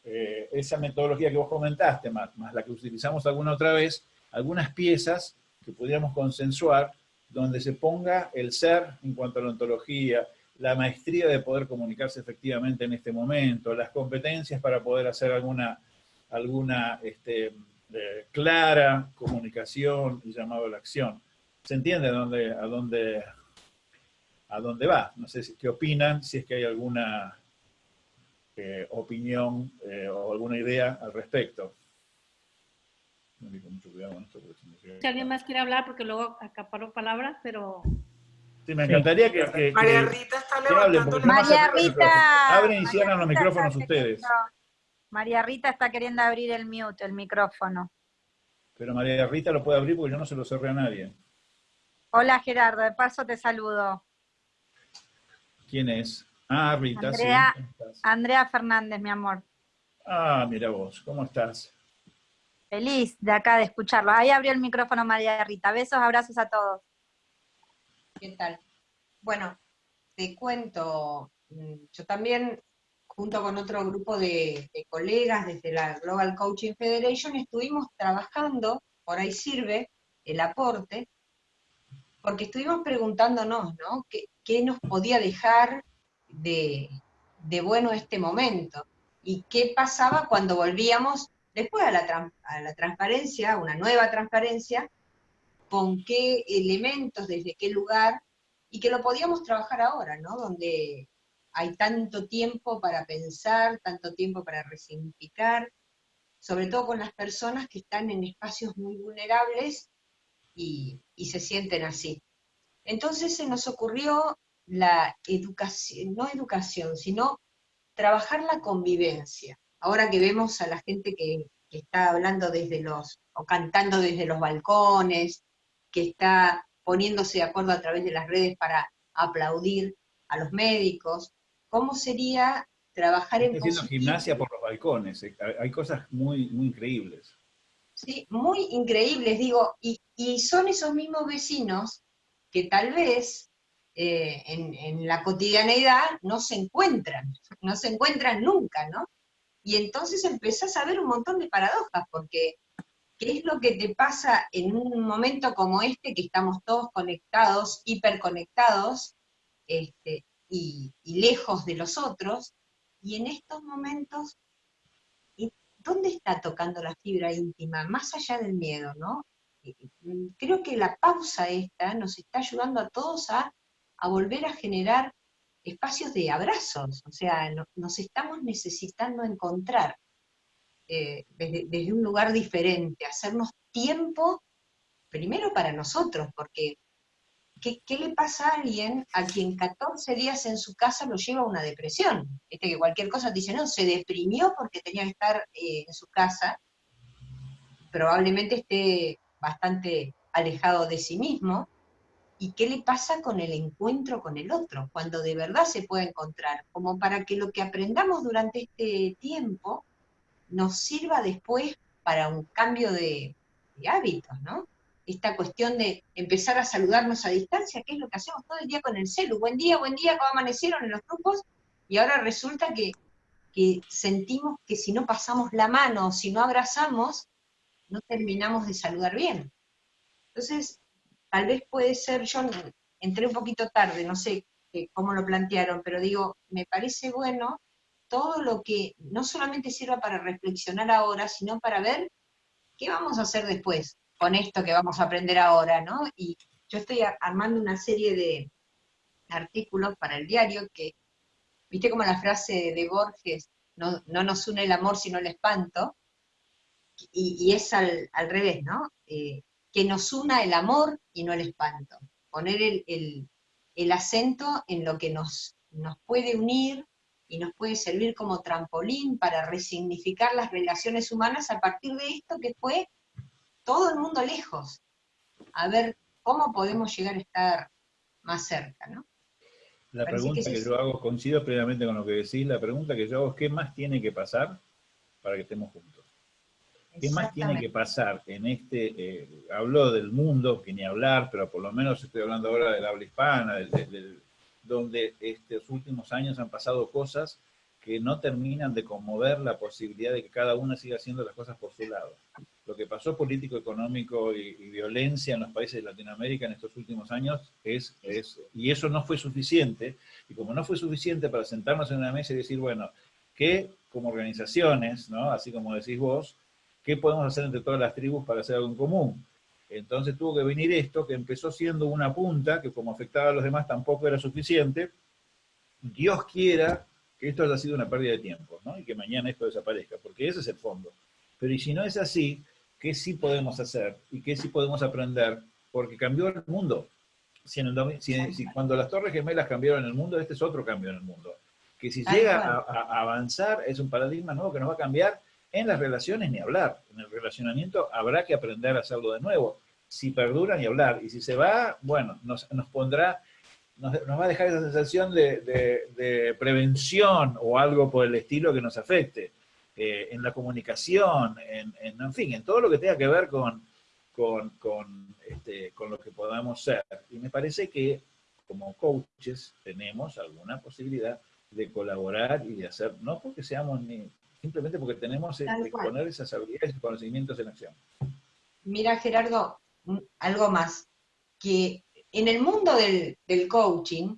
eh, esa metodología que vos comentaste, más, más la que utilizamos alguna otra vez, algunas piezas que pudiéramos consensuar donde se ponga el ser en cuanto a la ontología, la maestría de poder comunicarse efectivamente en este momento, las competencias para poder hacer alguna, alguna este, eh, clara comunicación y llamado a la acción. ¿Se entiende a dónde, a dónde, a dónde va? No sé si, qué opinan, si es que hay alguna eh, opinión eh, o alguna idea al respecto. Si alguien más quiere hablar, porque luego acaparo palabras, pero... Sí, me encantaría que, María Rita está levantando la María Rita. Abren y cierran los micrófonos ustedes. María Rita está queriendo abrir el mute, el micrófono. Pero María Rita lo puede abrir porque yo no se lo cerré a nadie. Hola Gerardo, de paso te saludo. ¿Quién es? Ah, Rita, Andrea, Andrea Fernández, mi amor. Ah, mira vos, ¿cómo estás? Feliz de acá de escucharlo. Ahí abrió el micrófono María Rita. Besos, abrazos a todos. ¿Qué tal? Bueno, te cuento, mm, yo también, junto con otro grupo de, colegas desde la Global Coaching Federation, estuvimos trabajando, por ahí sirve el aporte, porque estuvimos preguntándonos, ¿no? ¿Qué, qué nos podía dejar de, bueno este momento y qué pasaba cuando volvíamos después a la, a la transparencia, una nueva transparencia, con qué elementos, desde qué lugar, y que lo podíamos trabajar ahora, ¿no? Donde hay tanto tiempo para pensar, tanto tiempo para resignificar, sobre todo con las personas que están en espacios muy vulnerables y, se sienten así. Entonces se nos ocurrió la educación, no educación, sino trabajar la convivencia. Ahora que vemos a la gente que, está hablando desde los, o cantando desde los balcones, que está poniéndose de acuerdo a través de las redes para aplaudir a los médicos, ¿cómo sería trabajar en haciendo gimnasia por los balcones, eh, hay cosas muy, muy increíbles. Sí, muy increíbles, digo, y, y son esos mismos vecinos que tal vez eh, en, la cotidianeidad no se encuentran, no se encuentran nunca, ¿no? Y entonces empezás a ver un montón de paradojas, porque ¿qué es lo que te pasa en un momento como este, que estamos todos conectados, hiperconectados, este, y, lejos de los otros? Y en estos momentos, ¿dónde está tocando la fibra íntima? Más allá del miedo, ¿no? Creo que la pausa esta nos está ayudando a todos a a volver a generar espacios de abrazos, o sea, nos estamos necesitando encontrar eh, desde, un lugar diferente, hacernos tiempo primero para nosotros, porque ¿qué, le pasa a alguien a quien 14 días en su casa lo lleva a una depresión? Este que cualquier cosa dice, no, se deprimió porque tenía que estar eh, en su casa, probablemente esté bastante alejado de sí mismo, y qué le pasa con el encuentro con el otro, cuando de verdad se puede encontrar, como para que lo que aprendamos durante este tiempo nos sirva después para un cambio de, hábitos, ¿no? Esta cuestión de empezar a saludarnos a distancia, que es lo que hacemos todo el día con el celu, buen día, buen día, ¿cómo amanecieron en los grupos? Y ahora resulta que, que sentimos que si no pasamos la mano, si no abrazamos, no terminamos de saludar bien. Entonces, Tal vez puede ser, yo entré un poquito tarde, no sé eh, cómo lo plantearon, pero digo, me parece bueno todo lo que no solamente sirva para reflexionar ahora, sino para ver qué vamos a hacer después con esto que vamos a aprender ahora, ¿no? Y yo estoy armando una serie de artículos para el diario que, viste como la frase de Borges, no, nos une el amor sino el espanto, y, es al, revés, ¿no? Eh, que nos una el amor y no el espanto. Poner el, el, acento en lo que nos, nos puede unir y nos puede servir como trampolín para resignificar las relaciones humanas a partir de esto que fue todo el mundo lejos. A ver cómo podemos llegar a estar más cerca, ¿no? La pregunta que, yo hago, coincido previamente con lo que decís, la pregunta que yo hago es ¿qué más tiene que pasar para que estemos juntos? ¿Qué más tiene que pasar en este, eh, hablo del mundo, que ni hablar, pero por lo menos estoy hablando ahora del habla hispana, donde estos últimos años han pasado cosas que no terminan de conmover la posibilidad de que cada uno siga haciendo las cosas por su lado. Lo que pasó político, económico y, violencia en los países de Latinoamérica en estos últimos años es, y eso no fue suficiente, y como no fue suficiente para sentarnos en una mesa y decir, bueno, que como organizaciones, ¿no? así como decís vos, ¿qué podemos hacer entre todas las tribus para hacer algo en común? Entonces tuvo que venir esto, que empezó siendo una punta, que como afectaba a los demás tampoco era suficiente. Dios quiera que esto haya sido una pérdida de tiempo, ¿no? Y que mañana esto desaparezca, porque ese es el fondo. Pero y si no es así, ¿qué sí podemos hacer? ¿Y qué sí podemos aprender? Porque cambió el mundo. Si, cuando las Torres Gemelas cambiaron el mundo, este es otro cambio en el mundo. Que si llega a, avanzar, es un paradigma nuevo que nos va a cambiar en las relaciones ni hablar. En el relacionamiento habrá que aprender a hacerlo de nuevo. Si perdura, ni hablar. Y si se va, bueno, nos, nos pondrá nos, va a dejar esa sensación de, prevención o algo por el estilo que nos afecte. Eh, en la comunicación, en, en, fin, en todo lo que tenga que ver con, con, este, con lo que podamos ser. Y me parece que como coaches tenemos alguna posibilidad de colaborar y de hacer, no porque seamos ni, simplemente porque tenemos que poner esas habilidades y conocimientos en acción. Mira, Gerardo, algo más, que en el mundo del, coaching,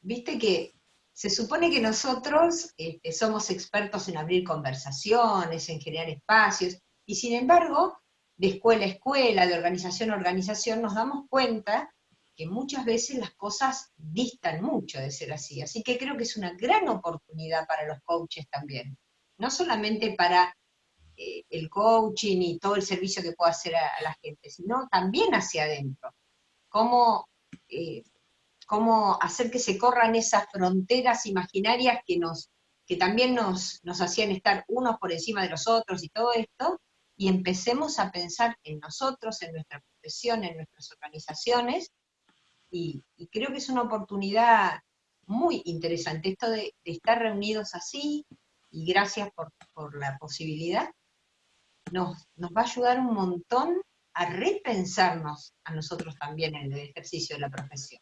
viste que se supone que nosotros este, somos expertos en abrir conversaciones, en generar espacios, y sin embargo, de escuela a escuela, de organización a organización, nos damos cuenta que muchas veces las cosas distan mucho de ser así. Así que creo que es una gran oportunidad para los coaches también. No solamente para eh, el coaching y todo el servicio que pueda hacer a, a, la gente, sino también hacia adentro. Cómo eh, cómo hacer que se corran esas fronteras imaginarias que, nos, que también nos, nos hacían estar unos por encima de los otros y todo esto, y empecemos a pensar en nosotros, en nuestra profesión, en nuestras organizaciones, y, creo que es una oportunidad muy interesante esto de, estar reunidos así, y gracias por, la posibilidad, nos va a ayudar un montón a repensarnos a nosotros también en el ejercicio de la profesión.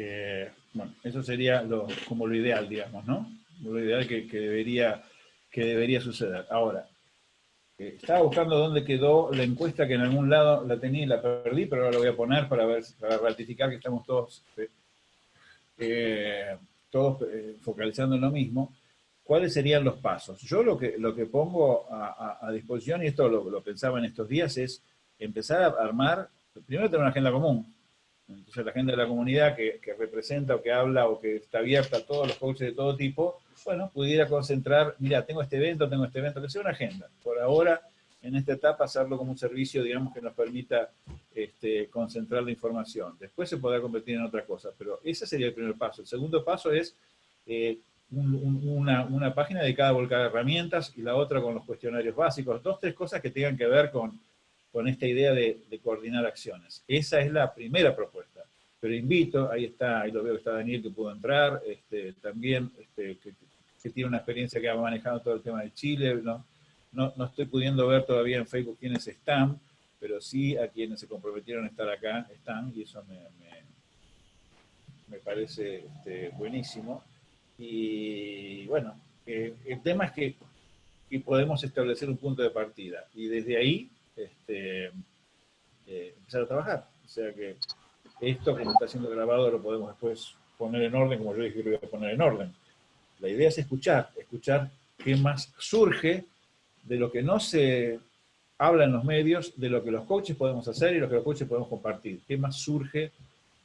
Eh, bueno, eso sería como lo ideal, digamos, ¿no? Lo ideal que, debería, que debería suceder. Ahora, eh, estaba buscando dónde quedó la encuesta que en algún lado la tenía y la perdí, pero ahora la voy a poner para, ver, para ratificar que estamos todos, eh, todos focalizando en lo mismo. ¿cuáles serían los pasos? Yo lo que, lo que pongo a, disposición, y esto lo, pensaba en estos días, es empezar a armar, primero tener una agenda común. Entonces la agenda de la comunidad que, representa o que habla o que está abierta a todos los coaches de todo tipo, bueno, pudiera concentrar, mira, tengo este evento, tengo este evento, que sea una agenda. Por ahora, en esta etapa, hacerlo como un servicio, digamos, que nos permita este, concentrar la información. Después se podrá convertir en otra cosa, pero ese sería el primer paso. El segundo paso es eh, una, una, página dedicada a volcar herramientas y la otra con los cuestionarios básicos, dos, tres cosas que tengan que ver con, con esta idea de, coordinar acciones. Esa es la primera propuesta. Pero invito, ahí está, ahí lo veo que está Daniel que pudo entrar, este, también este, que, tiene una experiencia que ha manejado todo el tema de Chile, no, no, no estoy pudiendo ver todavía en Facebook quiénes están, pero sí a quienes se comprometieron a estar acá están, y eso me, me, parece este, buenísimo. Y bueno, eh, el tema es que, podemos establecer un punto de partida y desde ahí este, eh, empezar a trabajar. O sea que esto que está siendo grabado lo podemos después poner en orden, como yo dije que lo voy a poner en orden. La idea es escuchar, escuchar qué más surge de lo que no se habla en los medios, de lo que los coaches podemos hacer y lo que los coaches podemos compartir. ¿Qué más surge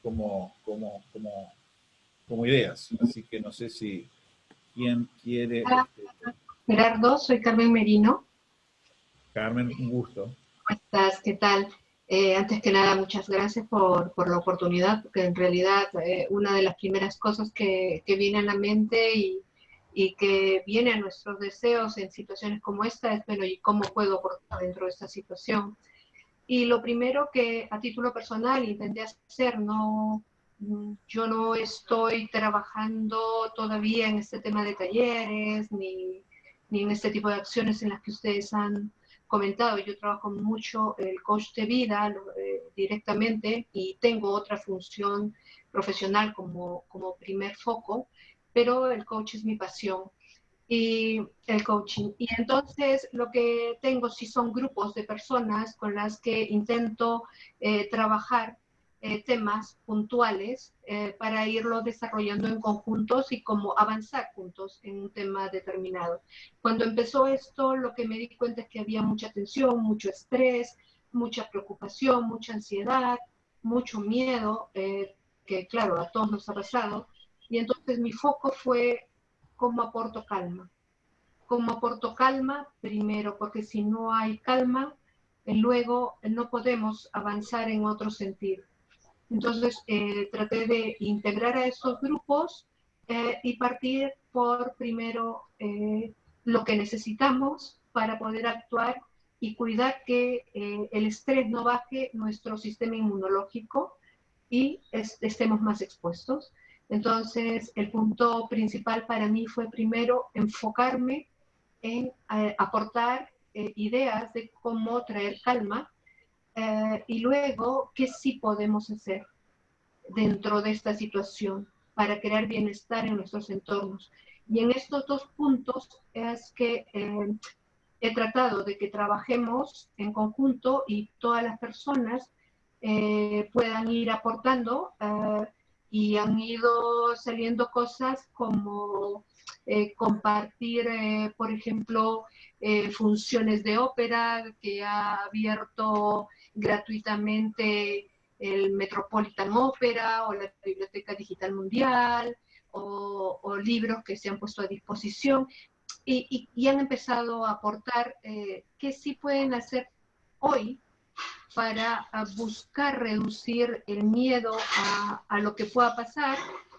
como, como, como, como ideas. Así que no sé si quién quiere... Gerardo, soy Carmen Merino. Carmen, un gusto. ¿Cómo estás? ¿Qué tal? Eh, antes que nada, muchas gracias por, por la oportunidad, porque en realidad eh, una de las primeras cosas que, que viene a la mente y, y, que viene a nuestros deseos en situaciones como esta es, bueno, ¿y cómo puedo dentro de esta situación? Y lo primero que a título personal intenté hacer, no, yo no estoy trabajando todavía en este tema de talleres, ni, ni en este tipo de acciones en las que ustedes han comentado, yo trabajo mucho el coach de vida eh, directamente y tengo otra función profesional como, como primer foco, pero el coach es mi pasión y el coaching. Y entonces lo que tengo sí son grupos de personas con las que intento eh, trabajar eh, temas puntuales eh, para irlo desarrollando en conjuntos y como avanzar juntos en un tema determinado. Cuando empezó esto, lo que me di cuenta es que había mucha tensión, mucho estrés, mucha preocupación, mucha ansiedad, mucho miedo, eh, que claro, a todos nos ha pasado. Y entonces mi foco fue cómo aporto calma. Cómo aporto calma, primero, porque si no hay calma, luego no podemos avanzar en otro sentido. Entonces, eh, traté de integrar a estos grupos eh, y partir por primero eh, lo que necesitamos para poder actuar y cuidar que el estrés no baje nuestro sistema inmunológico y estemos más expuestos. Entonces, el punto principal para mí fue primero enfocarme en aportar ideas de cómo traer calma eh, y luego, ¿qué sí podemos hacer dentro de esta situación para crear bienestar en nuestros entornos? Y en estos dos puntos es que eh, he tratado de que trabajemos en conjunto y todas las personas eh, puedan ir aportando y han ido saliendo cosas como compartir, por ejemplo, funciones de ópera que ha abierto gratuitamente el Metropolitan Opera o la Biblioteca Digital Mundial o, libros que se han puesto a disposición y, han empezado a aportar eh, qué sí pueden hacer hoy para buscar reducir el miedo a, lo que pueda pasar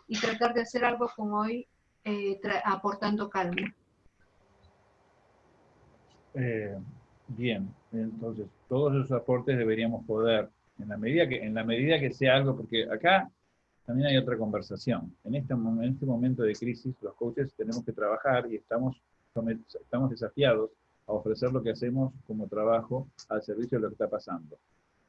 y tratar de hacer algo con hoy eh, aportando calma. Eh, bien, entonces todos esos aportes deberíamos poder, en la medida que, en la medida que sea algo, porque acá también hay otra conversación. En este, en este momento de crisis, los coaches tenemos que trabajar y estamos, estamos desafiados a ofrecer lo que hacemos como trabajo al servicio de lo que está pasando.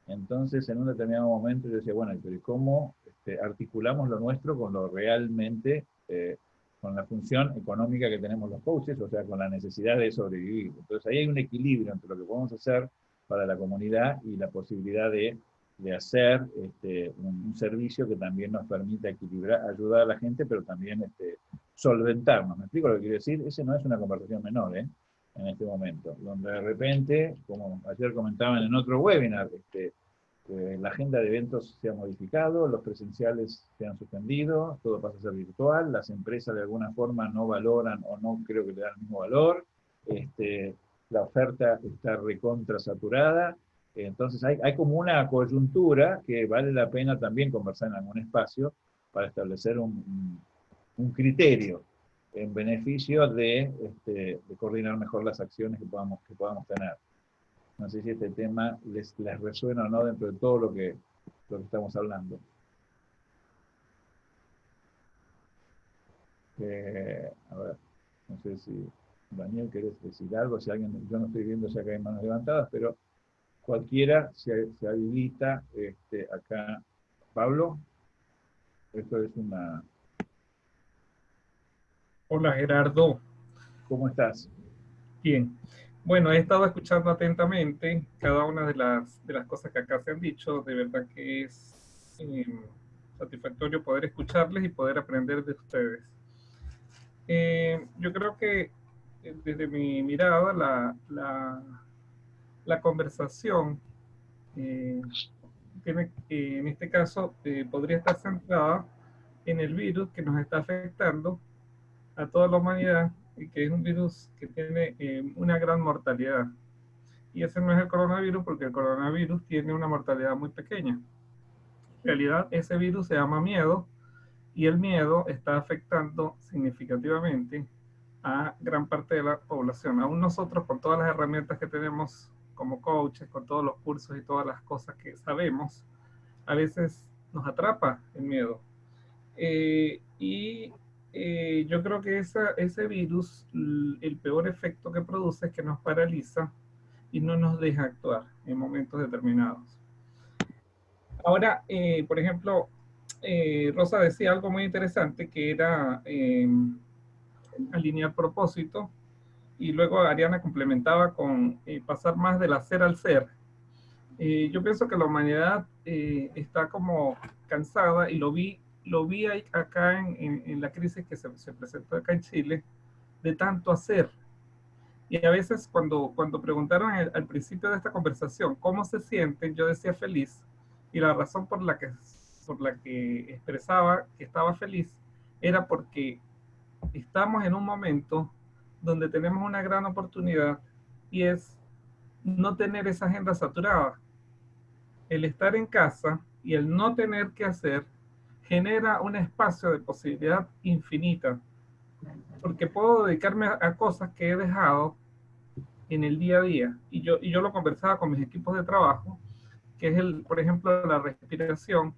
Entonces, en un determinado momento yo decía, bueno, pero ¿cómo este, articulamos lo nuestro con lo realmente eh, con la función económica que tenemos los coaches, o sea, con la necesidad de sobrevivir. Entonces ahí hay un equilibrio entre lo que podemos hacer para la comunidad y la posibilidad de, de hacer este, un, servicio que también nos permita equilibrar, ayudar a la gente, pero también este, solventarnos. ¿Me explico lo que quiero decir? Ese no es una conversación menor, ¿eh? En este momento, donde de repente, como ayer comentaban en otro webinar, este, la agenda de eventos se ha modificado, los presenciales se han suspendido, todo pasa a ser virtual, las empresas de alguna forma no valoran o no creo que le dan el mismo valor, este, la oferta está recontra saturada, entonces hay, hay, como una coyuntura que vale la pena también conversar en algún espacio para establecer un, un criterio en beneficio de, este, de coordinar mejor las acciones que podamos, que podamos tener. No sé si este tema les, resuena o no dentro de todo lo que, lo que estamos hablando. Eh, a ver, no sé si Daniel querés decir algo, si alguien, yo no estoy viendo si acá hay manos levantadas, pero cualquiera se, se habilita este, acá. Pablo, esto es una... Hola Gerardo. ¿Cómo estás? Bien. Bueno, he estado escuchando atentamente cada una de las, de las cosas que acá se han dicho. De verdad que es em, satisfactorio poder escucharles y poder aprender de ustedes. Em, yo creo que eh, desde mi mirada, la, la, la conversación eh, tiene, en este caso eh, podría estar centrada en el virus que nos está afectando a toda la humanidad y que es un virus que tiene eh, una gran mortalidad. y ese no es el coronavirus porque el coronavirus tiene una mortalidad muy pequeña. En realidad, ese virus se llama miedo y el miedo está afectando significativamente a gran parte de la población. Aún nosotros, con todas las herramientas que tenemos como coaches, con todos los cursos y todas las cosas que sabemos, a veces nos atrapa el miedo. Eh, y eh, yo creo que ese virus, el peor efecto que produce es que nos paraliza y no nos deja actuar en momentos determinados. Ahora, eh, por ejemplo, Rosa decía algo muy interesante que era alinear propósito y luego Ariana complementaba con pasar más del hacer al ser. yo pienso que la humanidad está como cansada y lo vi lo vi acá en, en, la crisis que se, se, presentó acá en Chile, de tanto hacer. Y a veces cuando, cuando preguntaron al, principio de esta conversación cómo se sienten, yo decía feliz. Y la razón por la que, por la que expresaba que estaba feliz era porque estamos en un momento donde tenemos una gran oportunidad y es no tener esa agenda saturada. El estar en casa y el no tener que hacer genera un espacio de posibilidad infinita, porque puedo dedicarme a, cosas que he dejado en el día a día. Y yo, y yo lo conversaba con mis equipos de trabajo, que es, el, por ejemplo, la respiración.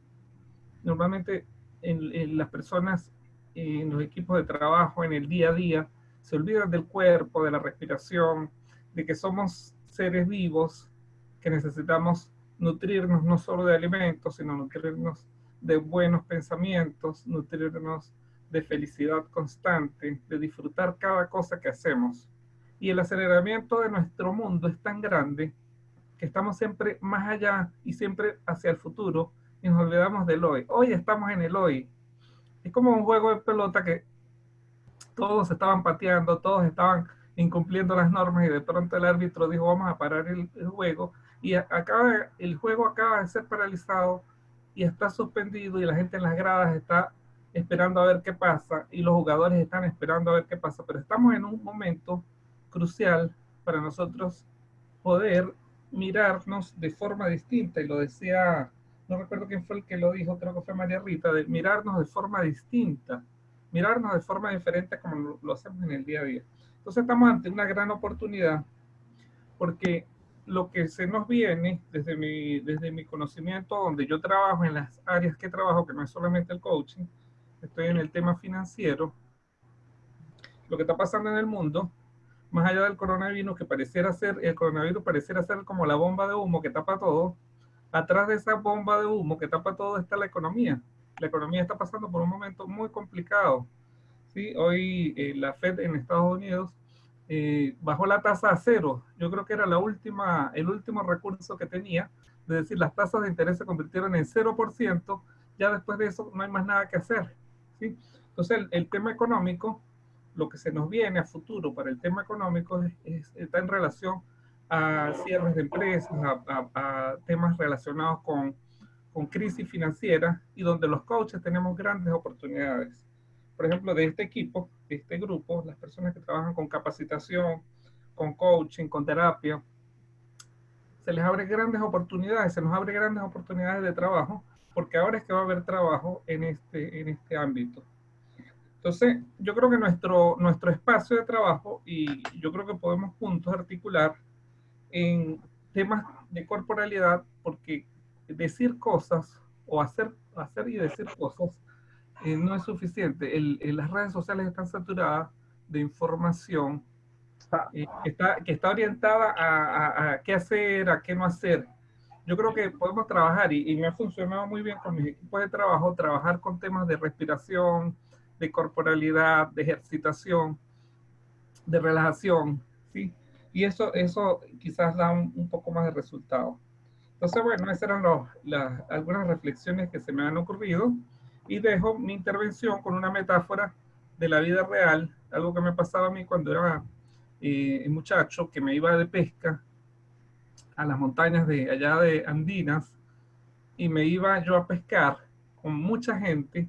Normalmente en, las personas en los equipos de trabajo, en el día a día, se olvidan del cuerpo, de la respiración, de que somos seres vivos, que necesitamos nutrirnos no solo de alimentos, sino nutrirnos de buenos pensamientos, nutrirnos de felicidad constante, de disfrutar cada cosa que hacemos. Y el aceleramiento de nuestro mundo es tan grande que estamos siempre más allá y siempre hacia el futuro y nos olvidamos del hoy. Hoy estamos en el hoy. Es como un juego de pelota que todos estaban pateando, todos estaban incumpliendo las normas y de pronto el árbitro dijo vamos a parar el, juego y acaba, el juego acaba de ser paralizado y está suspendido y la gente en las gradas está esperando a ver qué pasa y los jugadores están esperando a ver qué pasa, pero estamos en un momento crucial para nosotros poder mirarnos de forma distinta y lo decía, no recuerdo quién fue el que lo dijo, creo que fue María Rita, de mirarnos de forma distinta, mirarnos de forma diferente como lo hacemos en el día a día. Entonces estamos ante una gran oportunidad porque lo que se nos viene desde mi, desde mi conocimiento, donde yo trabajo en las áreas que trabajo, que no es solamente el coaching, estoy en el tema financiero, lo que está pasando en el mundo, más allá del coronavirus, que pareciera ser, el coronavirus pareciera ser como la bomba de humo que tapa todo, atrás de esa bomba de humo que tapa todo está la economía. La economía está pasando por un momento muy complicado. ¿sí? Hoy eh, la Fed en Estados Unidos eh, bajó la tasa a cero. Yo creo que era la última, el último recurso que tenía, es decir, las tasas de interés se convirtieron en 0%, ya después de eso no hay más nada que hacer. ¿sí? Entonces, el, tema económico, lo que se nos viene a futuro para el tema económico está en relación a cierres de empresas, a, temas relacionados con, con crisis financiera y donde los coaches tenemos grandes oportunidades por ejemplo, de este equipo, de este grupo, las personas que trabajan con capacitación, con coaching, con terapia, se les abre grandes oportunidades, se nos abre grandes oportunidades de trabajo, porque ahora es que va a haber trabajo en este, en este ámbito. Entonces, yo creo que nuestro, nuestro espacio de trabajo, y yo creo que podemos juntos articular en temas de corporalidad, porque decir cosas o hacer, hacer y decir cosas eh, no es suficiente. las redes sociales están saturadas de información eh, que, está, que está orientada a, qué hacer, a qué no hacer. Yo creo que podemos trabajar y, me ha funcionado muy bien con mis equipos de trabajo, trabajar con temas de respiración, de corporalidad, de ejercitación, de relajación. Y eso, eso quizás da un, poco más de resultado. Entonces, bueno, esas eran las, algunas reflexiones que se me han ocurrido y dejo mi intervención con una metáfora de la vida real, algo que me pasaba a mí cuando era eh, muchacho, que me iba de pesca a las montañas de allá de Andinas y me iba yo a pescar con mucha gente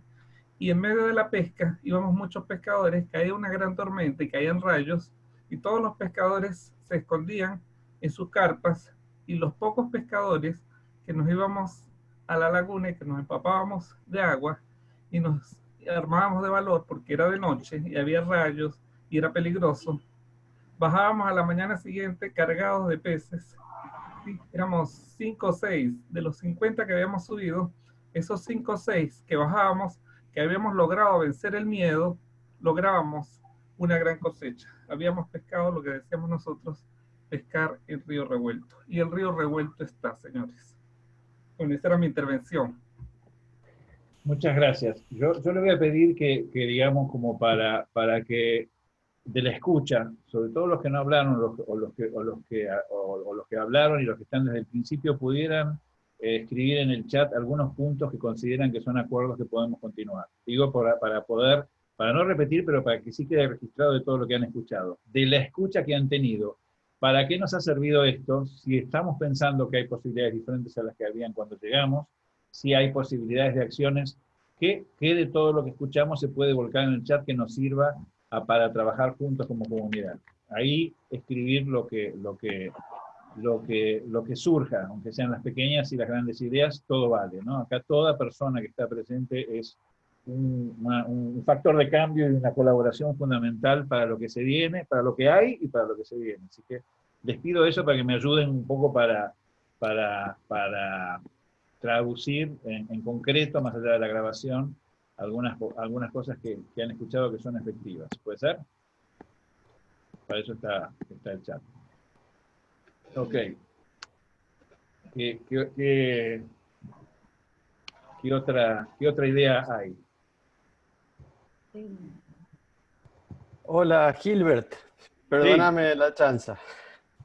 y en medio de la pesca íbamos muchos pescadores, caía una gran tormenta y caían rayos y todos los pescadores se escondían en sus carpas y los pocos pescadores que nos íbamos a la laguna y que nos empapábamos de agua y nos armábamos de valor porque era de noche y había rayos y era peligroso, bajábamos a la mañana siguiente cargados de peces. Éramos 5 o 6 de los 50 que habíamos subido, esos 5 o 6 que bajábamos, que habíamos logrado vencer el miedo, lográbamos una gran cosecha. Habíamos pescado lo que decíamos nosotros, pescar el río revuelto. Y el río revuelto está, señores. Bueno, esa era mi intervención. Muchas gracias. Yo, yo le voy a pedir que, que digamos, como para, para que de la escucha, sobre todo los que no hablaron o los que, o los que, o, los que hablaron y los que están desde el principio, pudieran eh, escribir en el chat algunos puntos que consideran que son acuerdos que podemos continuar. Digo para, para poder, para no repetir, pero para que sí quede registrado de todo lo que han escuchado. De la escucha que han tenido, ¿para qué nos ha servido esto? Si estamos pensando que hay posibilidades diferentes a las que habían cuando llegamos, si hay posibilidades de acciones, ¿qué, qué de todo lo que escuchamos se puede volcar en el chat que nos sirva para trabajar juntos como comunidad. Ahí escribir lo que, lo, que, lo, que, lo que surja, aunque sean las pequeñas y las grandes ideas, todo vale. ¿no? Acá toda persona que está presente es un, factor de cambio y una colaboración fundamental para lo que se viene, para lo que hay y para lo que se viene. Así que les pido eso para que me ayuden un poco para, para, para traducir en, en concreto, más allá de la grabación, algunas, algunas cosas que, que, han escuchado que son efectivas. ¿Puede ser? Para eso está, está el chat. Ok. ¿Qué, qué, qué, otra, ¿Qué otra idea hay? Hola, Gilbert. Perdóname la chanza.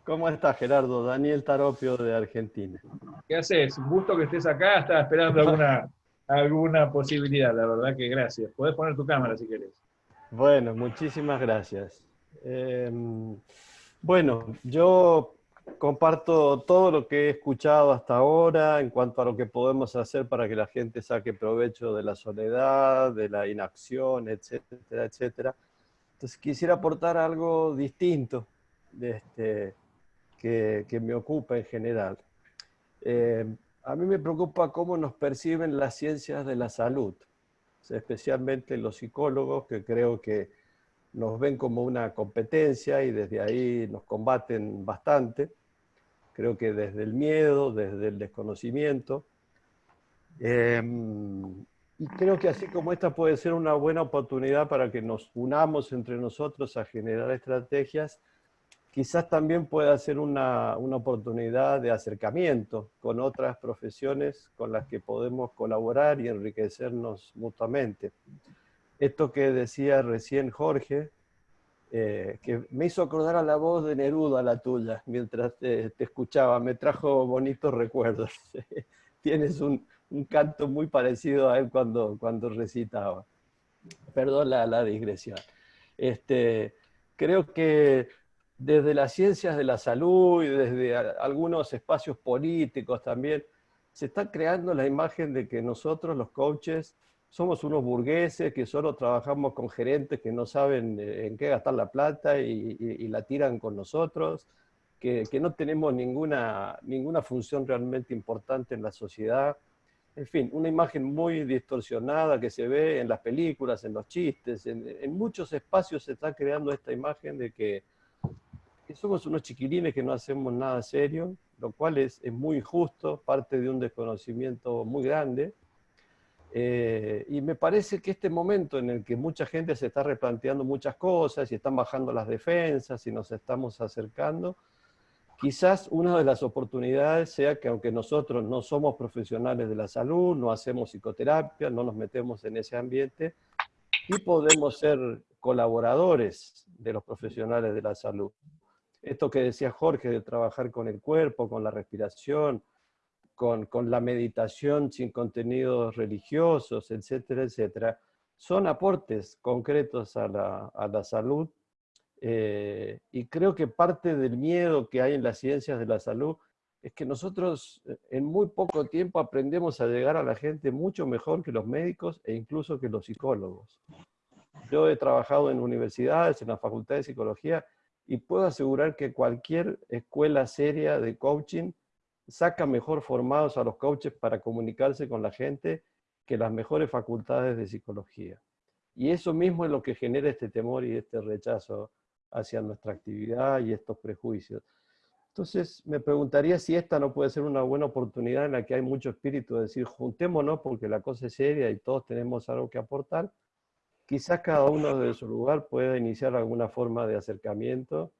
¿Cómo estás, Gerardo? Daniel Taropio de Argentina. ¿Qué haces? Un gusto que estés acá. Estaba esperando alguna, alguna posibilidad, la verdad que gracias. Puedes poner tu cámara si querés. Bueno, muchísimas gracias. Em, bueno, yo comparto todo lo que he escuchado hasta ahora en cuanto a lo que podemos hacer para que la gente saque provecho de la soledad, de la inacción, etcétera, etcétera. Entonces quisiera aportar algo distinto de este, que, que me ocupa en general. Eh, a mí me preocupa cómo nos perciben las ciencias de la salud, especialmente los psicólogos que creo que nos ven como una competencia y desde ahí nos combaten bastante. Creo que desde el miedo, desde el desconocimiento. Em, y creo que así como esta puede ser una buena oportunidad para que nos unamos entre nosotros a generar estrategias, quizás también pueda ser una, una, oportunidad de acercamiento con otras profesiones con las que podemos colaborar y enriquecernos mutuamente. Esto que decía recién Jorge, eh, que me hizo acordar a la voz de Neruda, la tuya, mientras te, escuchaba, me trajo bonitos recuerdos. [laughs] Tienes un, un, canto muy parecido a él cuando, cuando recitaba. Perdón la, la digresión. Este, creo que desde las ciencias de la salud y desde algunos espacios políticos también, se está creando la imagen de que nosotros, los coaches, somos unos burgueses que solo trabajamos con gerentes que no saben eh, en qué gastar la plata y, la tiran con nosotros, que, que, no tenemos ninguna, ninguna función realmente importante en la sociedad. En fin, una imagen muy distorsionada que se ve en las películas, en los chistes, en, en muchos espacios se está creando esta imagen de que que somos unos chiquilines que no hacemos nada serio, lo cual es, es muy injusto, parte de un desconocimiento muy grande. Eh, y me parece que este momento en el que mucha gente se está replanteando muchas cosas y están bajando las defensas y nos estamos acercando, quizás una de las oportunidades sea que aunque nosotros no somos profesionales de la salud, no hacemos psicoterapia, no nos metemos en ese ambiente, y podemos ser colaboradores de los profesionales de la salud. Esto que decía Jorge de trabajar con el cuerpo, con la respiración, con, la meditación sin contenidos religiosos, etcétera, etcétera, son aportes concretos a la, salud eh, y creo que parte del miedo que hay en las ciencias de la salud es que nosotros eh, en muy poco tiempo aprendemos a llegar a la gente mucho mejor que los médicos e incluso que los psicólogos. Yo he trabajado en universidades, en la Facultad de Psicología, y puedo asegurar que cualquier escuela seria de coaching saca mejor formados a los coaches para comunicarse con la gente que las mejores facultades de psicología. Y eso mismo es lo que genera este temor y este rechazo hacia nuestra actividad y estos prejuicios. Entonces, me preguntaría si esta no puede ser una buena oportunidad en la que hay mucho espíritu de decir, juntémonos porque la cosa es seria y todos tenemos algo que aportar. Quizás cada uno de su lugar pueda iniciar alguna forma de acercamiento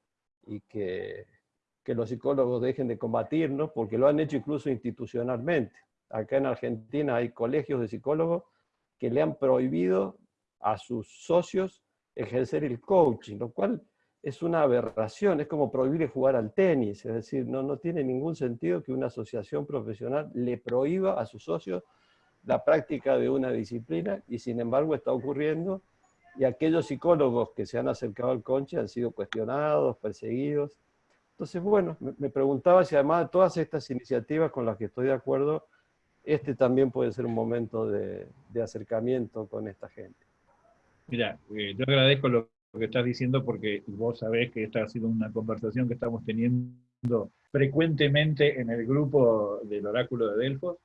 y que, que los psicólogos dejen de combatirnos, porque lo han hecho incluso institucionalmente. Acá en Argentina hay colegios de psicólogos que le han prohibido a sus socios ejercer el coaching, lo cual es una aberración, es como prohibir jugar al tenis, es decir, no, no tiene ningún sentido que una asociación profesional le prohíba a sus socios la práctica de una disciplina y sin embargo está ocurriendo y aquellos psicólogos que se han acercado al conche han sido cuestionados, perseguidos. Entonces, bueno, me, preguntaba si además de todas estas iniciativas con las que estoy de acuerdo, este también puede ser un momento de, acercamiento con esta gente. Mira, eh, yo agradezco lo que estás diciendo porque vos sabés que esta ha sido una conversación que estamos teniendo frecuentemente en el grupo del oráculo de Delfos,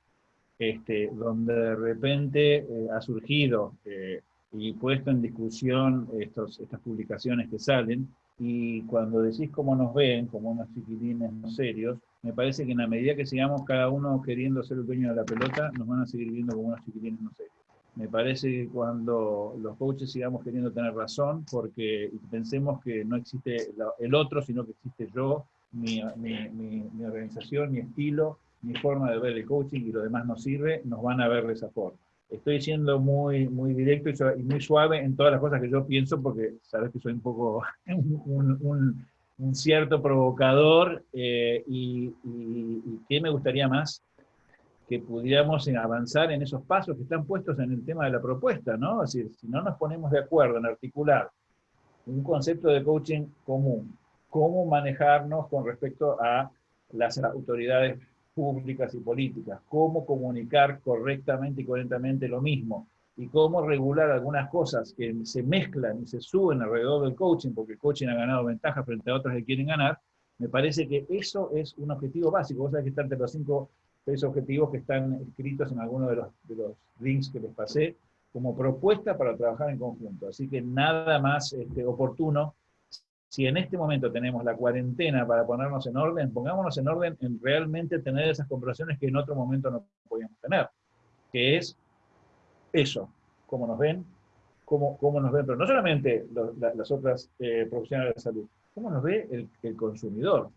este, donde de repente eh, ha surgido eh, y puesto en discusión estas publicaciones que salen, y cuando decís cómo nos ven, como unos chiquilines no serios, me parece que en la medida que sigamos cada uno queriendo ser el dueño de la pelota, nos van a seguir viendo como unos chiquilines no serios. Me parece que cuando los coaches sigamos queriendo tener razón, porque pensemos que no existe el otro, sino que existe yo, mi, mi, organización, mi estilo, mi forma de ver el coaching y lo demás no sirve, nos van a ver de esa forma. Estoy siendo muy, muy directo y, muy suave en todas las cosas que yo pienso, porque sabes que soy un poco [laughs] un, cierto provocador eh, y, y, ¿qué me gustaría más? que pudiéramos avanzar en esos pasos que están puestos en el tema de la propuesta, ¿no? Si no nos ponemos de acuerdo en articular un concepto de coaching común, cómo manejarnos con respecto a las autoridades públicas y políticas, cómo comunicar correctamente y correctamente lo mismo, y cómo regular algunas cosas que se mezclan y se suben alrededor del coaching, porque el coaching ha ganado ventaja frente a otras que quieren ganar, me parece que eso es un objetivo básico. Vos sabés que están entre los cinco seis objetivos que están escritos en alguno de los, de los links que les pasé, como propuesta para trabajar en conjunto. Así que nada más este, oportuno. Si en este momento tenemos la cuarentena para ponernos en orden, pongámonos en orden en realmente tener esas conversaciones que en otro momento no podíamos tener. Que es eso, cómo nos ven, cómo, cómo nos ven, pero no solamente las otras eh, profesionales de salud, cómo nos ve el, el consumidor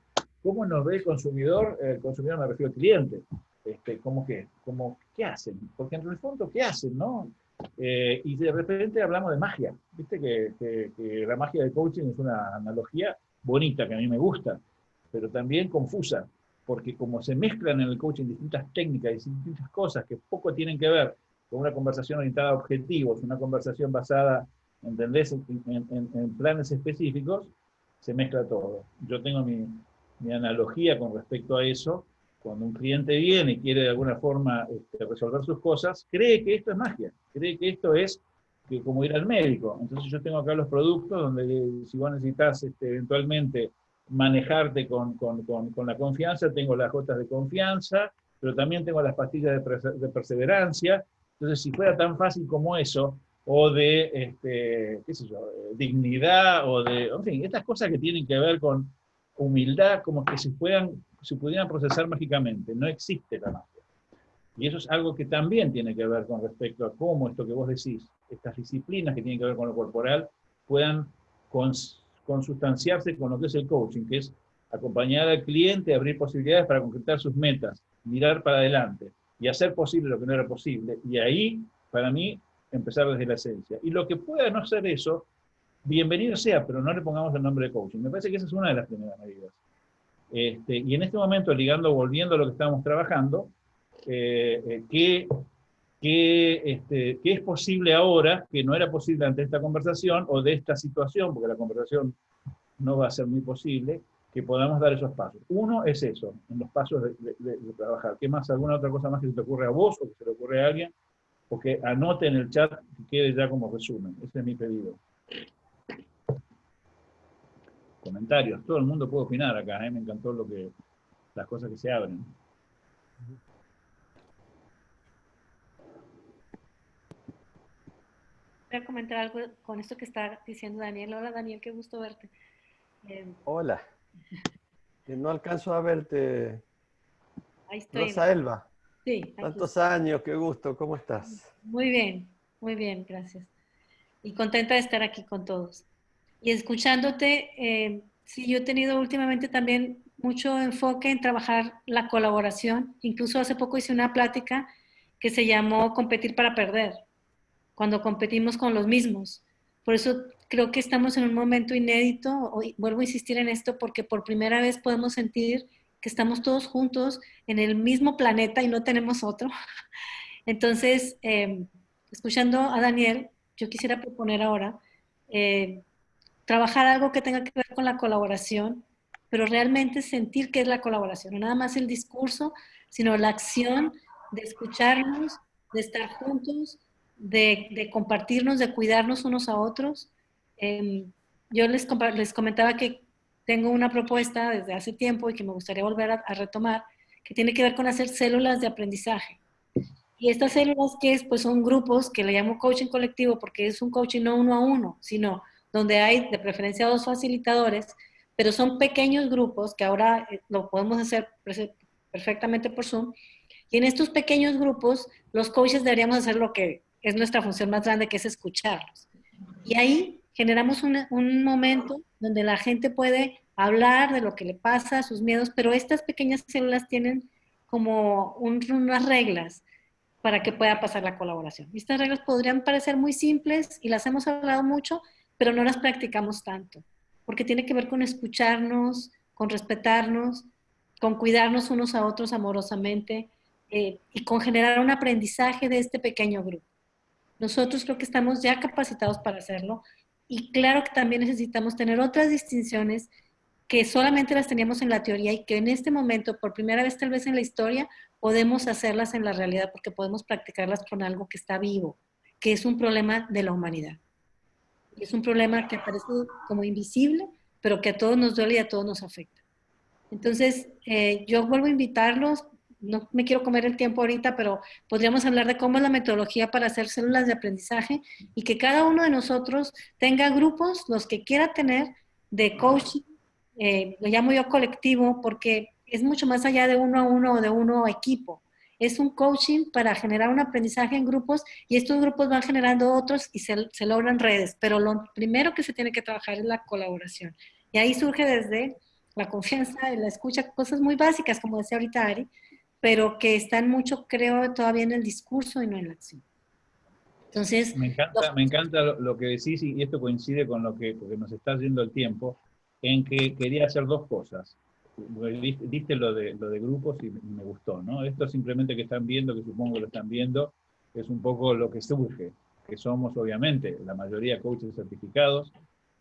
¿Cómo nos ve el consumidor? El consumidor me refiero al cliente. Este, ¿Cómo qué? ¿Cómo, ¿Qué hacen? Porque en el fondo, ¿qué hacen? No? Eh, y de repente hablamos de magia. Viste que, que, la magia del coaching es una analogía bonita, que a mí me gusta, pero también confusa, porque como se mezclan en el coaching distintas técnicas y distintas cosas que poco tienen que ver con una conversación orientada a objetivos, una conversación basada, ¿entendés?, en, en planes específicos, se mezcla todo. Yo tengo mi, mi analogía con respecto a eso, cuando un cliente viene y quiere de alguna forma este, resolver sus cosas, cree que esto es magia, cree que esto es como ir al médico. Entonces yo tengo acá los productos donde si vos necesitas este, eventualmente manejarte con, la confianza, tengo las gotas de confianza, pero también tengo las pastillas de, perseverancia. Entonces si fuera tan fácil como eso, o de, este, yo, dignidad, o de, en fin, estas cosas que tienen que ver con humildad como que se, puedan, se pudieran procesar mágicamente. No existe la magia. Y eso es algo que también tiene que ver con respecto a cómo esto que vos decís, estas disciplinas que tienen que ver con lo corporal, puedan consustanciarse con lo que es el coaching, que es acompañar al cliente, abrir posibilidades para concretar sus metas, mirar para adelante y hacer posible lo que no era posible. Y ahí, para mí, empezar desde la esencia. Y lo que pueda no ser eso, bienvenido sea, pero no le pongamos el nombre de coaching. Me parece que esa es una de las primeras medidas. Este, y en este momento, ligando, volviendo a lo que estamos trabajando, eh, eh ¿qué, este, es posible ahora que no era posible ante esta conversación o de esta situación, porque la conversación no va a ser muy posible, que podamos dar esos pasos. Uno es eso, en los pasos de, de trabajar. ¿Qué más? ¿Alguna otra cosa más que se te ocurre a vos o que se le ocurre a alguien? O que anote en el chat que quede ya como resumen. Ese es mi pedido. comentarios. Todo el mundo puede opinar acá, ¿eh? me encantó lo que, las cosas que se abren. Voy a comentar algo con esto que está diciendo Daniel. Hola Daniel, qué gusto verte. Eh, Hola. No alcanzo a verte. ahí estoy. Rosa Elba. Sí, aquí. Tantos años, qué gusto, ¿cómo estás? Muy bien, muy bien, gracias. Y contenta de estar aquí con todos. Y escuchándote, eh, sí, yo he tenido últimamente también mucho enfoque en trabajar la colaboración. Incluso hace poco hice una plática que se llamó Competir para Perder, cuando competimos con los mismos. Por eso creo que estamos en un momento inédito, hoy vuelvo a insistir en esto, porque por primera vez podemos sentir que estamos todos juntos en el mismo planeta y no tenemos otro. [laughs] Entonces, eh, escuchando a Daniel, yo quisiera proponer ahora eh, trabajar algo que tenga que ver con la colaboración, pero realmente sentir qué es la colaboración, no nada más el discurso, sino la acción de escucharnos, de estar juntos, de, compartirnos, de cuidarnos unos a otros. Eh, yo les, les comentaba que tengo una propuesta desde hace tiempo y que me gustaría volver a, a, retomar, que tiene que ver con hacer células de aprendizaje. Y estas células que es, pues son grupos que le llamo coaching colectivo porque es un coaching no uno a uno, sino donde hay de preferencia dos facilitadores, pero son pequeños grupos que ahora eh, lo podemos hacer perfectamente por Zoom. Y en estos pequeños grupos, los coaches deberíamos hacer lo que es nuestra función más grande, que es escucharlos. Y ahí generamos un, un, momento donde la gente puede hablar de lo que le pasa, sus miedos, pero estas pequeñas células tienen como un, unas reglas para que pueda pasar la colaboración. Estas reglas podrían parecer muy simples y las hemos hablado mucho, pero no las practicamos tanto, porque tiene que ver con escucharnos, con respetarnos, con cuidarnos unos a otros amorosamente eh, y con generar un aprendizaje de este pequeño grupo. Nosotros creo que estamos ya capacitados para hacerlo y claro que también necesitamos tener otras distinciones que solamente las teníamos en la teoría y que en este momento, por primera vez tal vez en la historia, podemos hacerlas en la realidad porque podemos practicarlas con algo que está vivo, que es un problema de la humanidad. Es un problema que parece como invisible, pero que a todos nos duele y a todos nos afecta. Entonces, eh, yo vuelvo a invitarlos, no me quiero comer el tiempo ahorita, pero podríamos hablar de cómo es la metodología para hacer células de aprendizaje y que cada uno de nosotros tenga grupos, los que quiera tener, de coaching, eh, lo llamo yo colectivo, porque es mucho más allá de uno a uno o de uno a equipo. Es un coaching para generar un aprendizaje en grupos y estos grupos van generando otros y se, se logran redes. Pero lo primero que se tiene que trabajar es la colaboración. Y ahí surge desde la confianza, la escucha, cosas muy básicas, como decía ahorita Ari, pero que están mucho, creo, todavía en el discurso y no en la acción. Entonces... Me encanta, me encanta lo, lo, que decís y esto coincide con lo que, porque nos está yendo el tiempo, en que quería hacer dos cosas. Diste lo de, lo de grupos y me gustó, ¿no? Esto simplemente que están viendo, que supongo lo están viendo, es un poco lo que surge, que somos obviamente la mayoría coaches certificados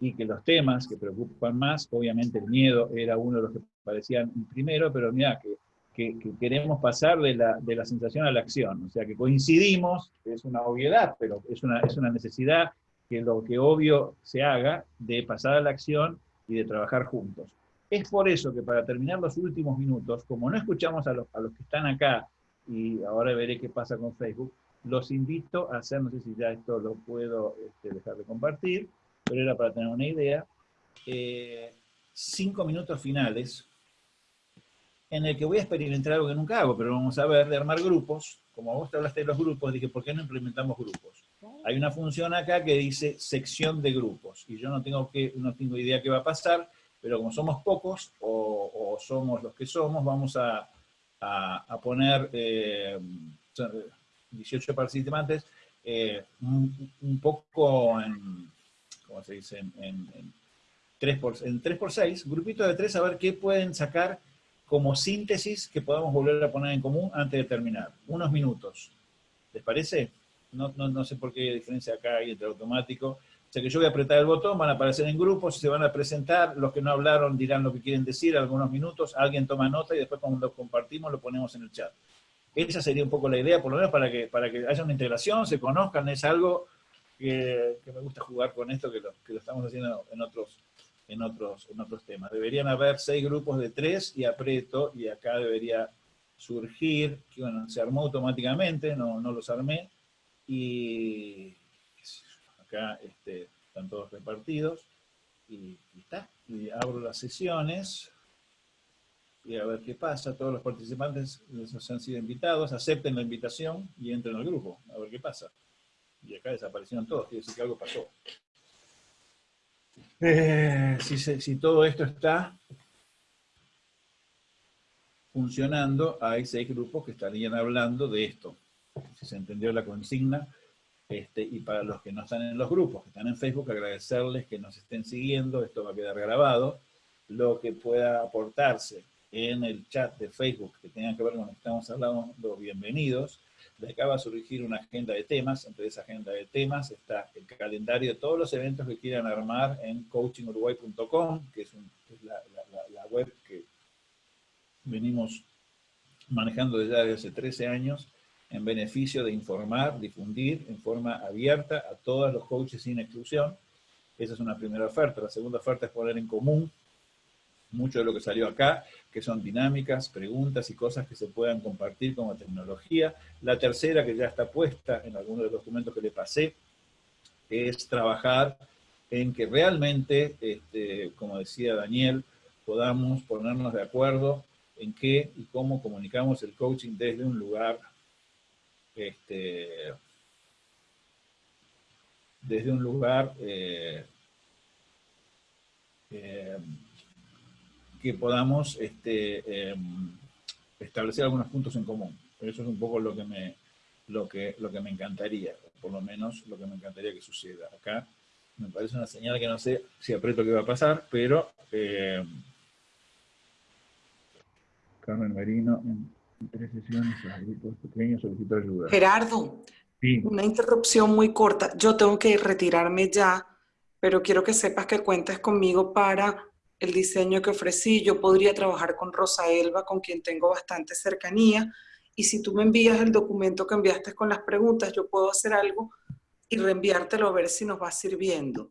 y que los temas que preocupan más, obviamente el miedo era uno de los que parecían primero, pero mira, que, que, que, queremos pasar de la, de la sensación a la acción, o sea que coincidimos, es una obviedad, pero es una, es una necesidad que lo que obvio se haga de pasar a la acción y de trabajar juntos. Es por eso que para terminar los últimos minutos, como no escuchamos a los, a los que están acá, y ahora veré qué pasa con Facebook, los invito a hacer, no sé si ya esto lo puedo este, dejar de compartir, pero era para tener una idea, eh, cinco minutos finales, en el que voy a experimentar algo que nunca hago, pero vamos a ver, de armar grupos, como vos te hablaste de los grupos, dije, ¿por qué no implementamos grupos? Hay una función acá que dice sección de grupos, y yo no tengo, que, no tengo idea qué va a pasar, pero como somos pocos, o, o somos los que somos, vamos a, a, a poner eh, 18 participantes eh, un, un, poco en, ¿cómo se dice? En, en, en 3 por, en 3 por 6, grupito de 3, a ver qué pueden sacar como síntesis que podamos volver a poner en común antes de terminar. Unos minutos. ¿Les parece? No, no, no sé por qué diferencia acá hay entre automático. O sea que yo voy a apretar el botón, van a aparecer en grupos, se van a presentar, los que no hablaron dirán lo que quieren decir, algunos minutos, alguien toma nota y después cuando lo compartimos lo ponemos en el chat. Esa sería un poco la idea, por lo menos para que, para que haya una integración, se conozcan, es algo que, que me gusta jugar con esto, que lo, que lo estamos haciendo en otros, en otros, otros temas. Deberían haber seis grupos de tres y aprieto, y acá debería surgir, que bueno, se armó automáticamente, no, no los armé, y acá este, están todos repartidos, y, está, y abro las sesiones, y a ver qué pasa, todos los participantes les han sido invitados, acepten la invitación y entren al grupo, a ver qué pasa. Y acá desaparecieron todos, quiere decir que algo pasó. Eh, si, todo esto está funcionando, hay seis grupos que estarían hablando de esto. Si se entendió la consigna, este, y para los que no están en los grupos, que están en Facebook, agradecerles que nos estén siguiendo, esto va a quedar grabado, lo que pueda aportarse en el chat de Facebook que tenga que ver con lo que estamos hablando, bienvenidos. De acá va a surgir una agenda de temas, entre esa agenda de temas está el calendario de todos los eventos que quieran armar en coachinguruguay.com, que es, la, web que venimos manejando desde hace 13 años, en beneficio de informar, difundir en forma abierta a todos los coaches sin exclusión. Esa es una primera oferta. La segunda oferta es poner en común mucho de lo que salió acá, que son dinámicas, preguntas y cosas que se puedan compartir como tecnología. La tercera, que ya está puesta en algunos de los documentos que le pasé, es trabajar en que realmente, este, como decía Daniel, podamos ponernos de acuerdo en qué y cómo comunicamos el coaching desde un lugar este, desde un lugar eh, eh, que podamos este, em, establecer algunos puntos en común. Eso es un poco lo que, me, lo, que, lo que me encantaría, por lo menos lo que me encantaría que suceda. Acá me parece una señal que no sé si aprieto qué va a pasar, pero em, Carmen Marino en, tres sesiones grupos pequeños solicitó ayuda. Gerardo, una interrupción muy corta. Yo tengo que retirarme ya, pero quiero que sepas que cuentes conmigo para el diseño que ofrecí, yo podría trabajar con Rosa Elba, con quien tengo bastante cercanía, y si tú me envías el documento que enviaste con las preguntas, yo puedo hacer algo y reenviártelo a ver si nos va sirviendo.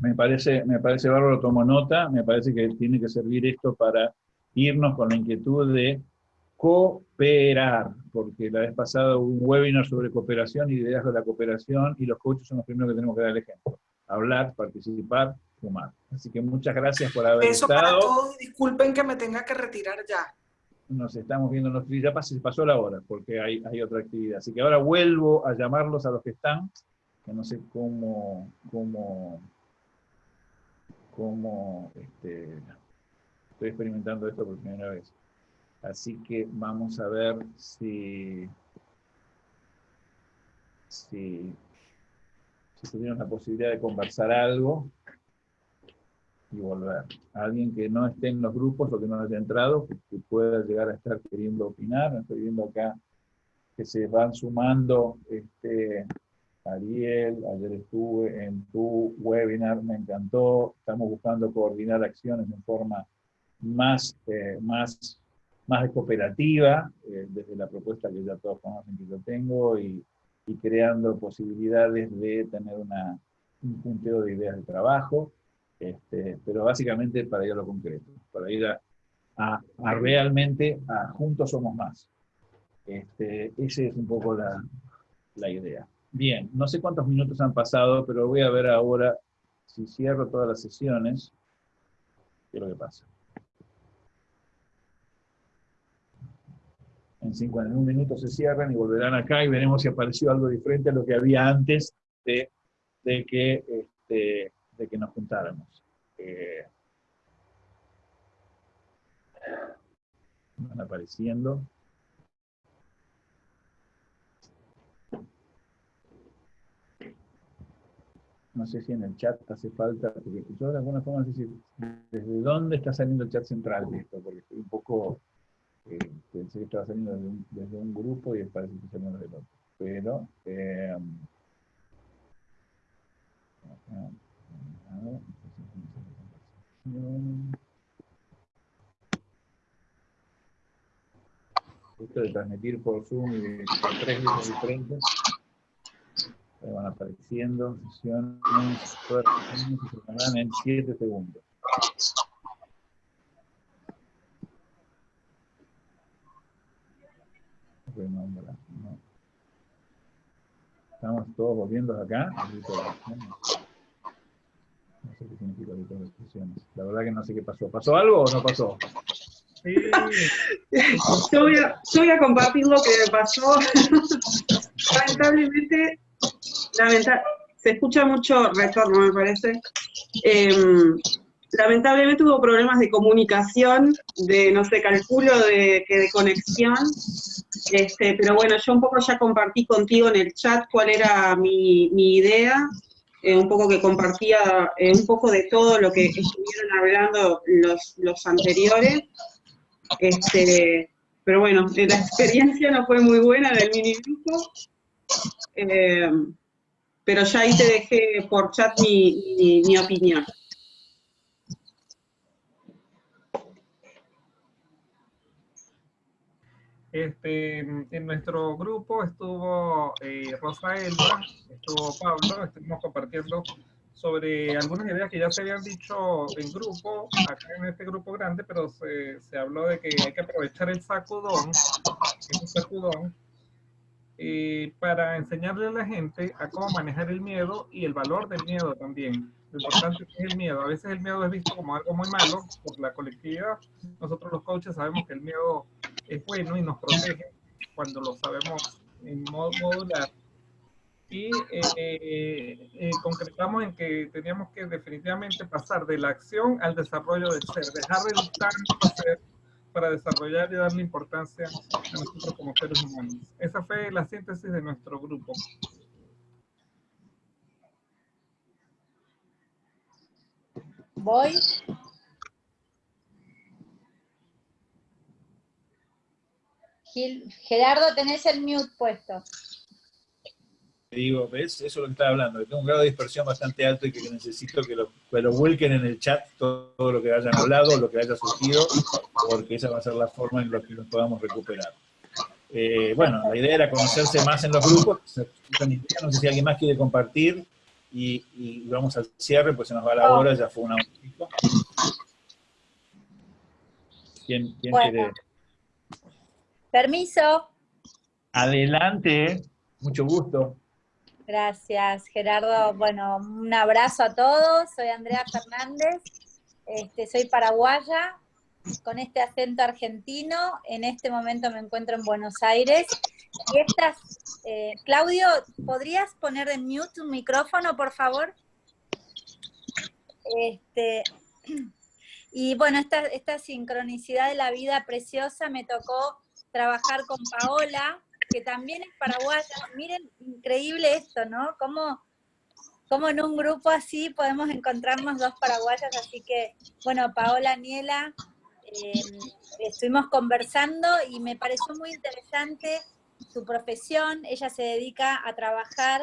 Me parece, me parece bárbaro, tomo nota, me parece que tiene que servir esto para irnos con la inquietud de cooperar, porque la vez pasada hubo un webinar sobre cooperación y ideas de la cooperación, y los coaches son los primeros que tenemos que dar el ejemplo. Hablar, participar, Así que muchas gracias por haber Eso estado. para todos, disculpen que me tenga que retirar ya. Nos estamos viendo, nos, ya pasó, pasó la hora, porque hay, hay otra actividad. Así que ahora vuelvo a llamarlos a los que están, que no sé cómo, cómo, cómo, este, estoy experimentando esto por primera vez. Así que vamos a ver si, si, si tuvieron la posibilidad de conversar algo y volver. Alguien que no esté en los grupos o que no haya entrado, que, pueda llegar a estar queriendo opinar. Estoy viendo acá que se van sumando este, Ariel, ayer estuve en tu webinar, me encantó. Estamos buscando coordinar acciones en forma más, eh, más, más cooperativa, eh, desde la propuesta que ya todos conocen que yo tengo, y, y creando posibilidades de tener una, un punteo de ideas de trabajo. Este, pero básicamente para ir a lo concreto, para ir a, realmente a juntos somos más. Este, esa es un poco la, la idea. Bien, no sé cuántos minutos han pasado, pero voy a ver ahora si cierro todas las sesiones, qué es lo que pasa. En 51 minutos se cierran y volverán acá y veremos si apareció algo diferente a lo que había antes de, de que este, que nos juntáramos. Eh, van apareciendo. No sé si en el chat hace falta, porque yo de alguna forma no sé desde dónde está saliendo el chat central de esto, porque estoy un poco, eh, pensé que estaba saliendo desde un, grupo y parece que saliendo del otro. Pero, eh, esto de transmitir por Zoom y por tres grupos diferentes. Ahí van apareciendo sesiones, se en 7 segundos. Estamos todos volviendo acá. La verdad que no sé qué pasó. ¿Pasó algo o no pasó? Yo voy, a, yo voy a compartir lo que me pasó. Lamentablemente, lamenta- se escucha mucho retorno, me parece. Em, lamentablemente hubo problemas de comunicación, de, no sé, calculo de, que de conexión. Este, pero bueno, yo un poco ya compartí contigo en el chat cuál era mi, mi idea, eh, un poco que compartía eh, un poco de todo lo que estuvieron hablando los, los anteriores. Este, pero bueno, eh, la experiencia no fue muy buena del mini grupo. Pero ya ahí te dejé por chat mi, mi opinión. Este, en nuestro grupo estuvo eh, Rosa Elba, estuvo Pablo, estuvimos compartiendo sobre algunas ideas que ya se habían dicho en grupo, acá en este grupo grande, pero se, se habló de que hay que aprovechar el sacudón, un sacudón, eh, para enseñarle a la gente a cómo manejar el miedo y el valor del miedo también. Lo importante es el miedo. A veces el miedo es visto como algo muy malo por la colectividad. Nosotros los coaches sabemos que el miedo es bueno y nos protege cuando lo sabemos en modo modular. Y eh, eh, eh, concretamos en que teníamos que definitivamente pasar de la acción al desarrollo del ser, dejar el tanto ser para desarrollar y darle importancia a nosotros como seres humanos. Esa fue la síntesis de nuestro grupo. Voy. Gil- Gerardo, tenés el mute puesto. Digo, ¿ves? Eso es lo que estaba hablando. Tengo un grado de dispersión bastante alto y que necesito que lo, que lo vuelquen en el chat todo, todo lo que hayan hablado, lo que haya surgido, porque esa va a ser la forma en la que nos podamos recuperar. Eh, bueno, la idea era conocerse más en los grupos. No sé si alguien más quiere compartir y, y vamos al cierre, pues se nos va la hora, ya fue una pico. ¿Quién, quién Bueno. quiere? Permiso. Adelante, mucho gusto. Gracias, Gerardo. Bueno, un abrazo a todos. Soy Andrea Fernández. Este, soy paraguaya con este acento argentino. En este momento me encuentro en Buenos Aires. Eh, Claudio, ¿podrías poner en mute tu micrófono, por favor? Este, [clears throat] y bueno, esta, esta sincronicidad de la vida preciosa me tocó trabajar con Paola, que también es paraguaya. Miren, increíble esto, ¿no? Cómo, cómo en un grupo así podemos encontrarnos dos paraguayas. Así que, bueno, Paola Niela, eh, estuvimos conversando y me pareció muy interesante su profesión. Ella se dedica a trabajar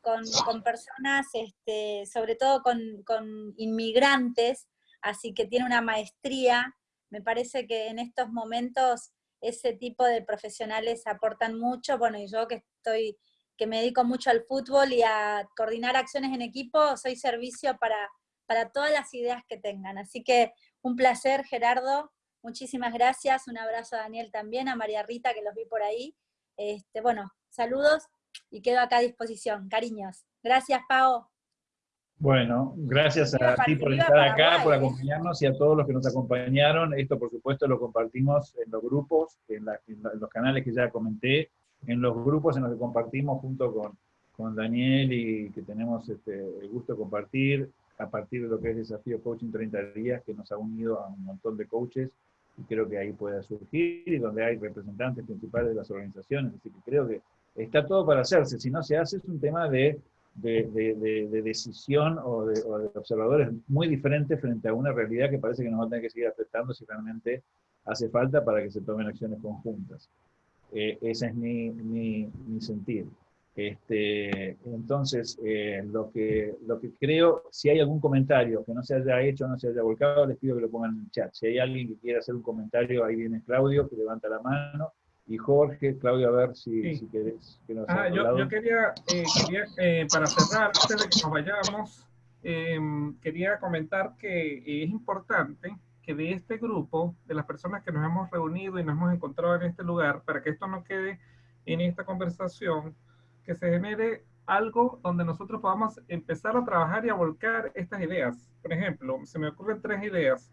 con, con personas, este, sobre todo con, con inmigrantes, así que tiene una maestría. Me parece que en estos momentos ese tipo de profesionales aportan mucho, bueno, y yo que estoy, que me dedico mucho al fútbol y a coordinar acciones en equipo, soy servicio para, para todas las ideas que tengan. Así que un placer, Gerardo, muchísimas gracias, un abrazo a Daniel también, a María Rita, que los vi por ahí. Este, bueno, saludos y quedo acá a disposición, cariños. Gracias, Pao. Bueno, gracias a ti por estar acá, por ¿eh? acompañarnos y a todos los que nos acompañaron. Esto, por supuesto, lo compartimos en los grupos, la- en los canales que ya comenté, en los grupos en los que compartimos junto con, con Daniel y que tenemos este, el gusto de compartir a partir de lo que es Desafío Coaching 30 días, que nos ha unido a un montón de coaches y creo que ahí puede surgir y donde hay representantes principales de las organizaciones. Así que creo que está todo para hacerse. Si no se hace, es un tema de de, de- de- de decisión o de, o de observadores muy diferentes frente a una realidad que parece que nos va a tener que seguir afectando si realmente hace falta para que se tomen acciones conjuntas. Eh, ese es mi, mi, mi sentir. Este, entonces, eh, lo, que, lo que creo, si hay algún comentario que no se haya hecho, no se haya volcado, les pido que lo pongan en el chat. Si hay alguien que quiera hacer un comentario, ahí viene Claudio, que levanta la mano. Y Jorge, Claudio, a ver si, Sí. si querés que nos Ah, yo, yo quería, eh, quería eh, para cerrar, antes de que nos vayamos, em, quería comentar que es importante que de este grupo, de las personas que nos hemos reunido y nos hemos encontrado en este lugar, para que esto no quede en esta conversación, se genere algo donde nosotros podamos empezar a trabajar y a volcar estas ideas. Por ejemplo, se me ocurren tres ideas.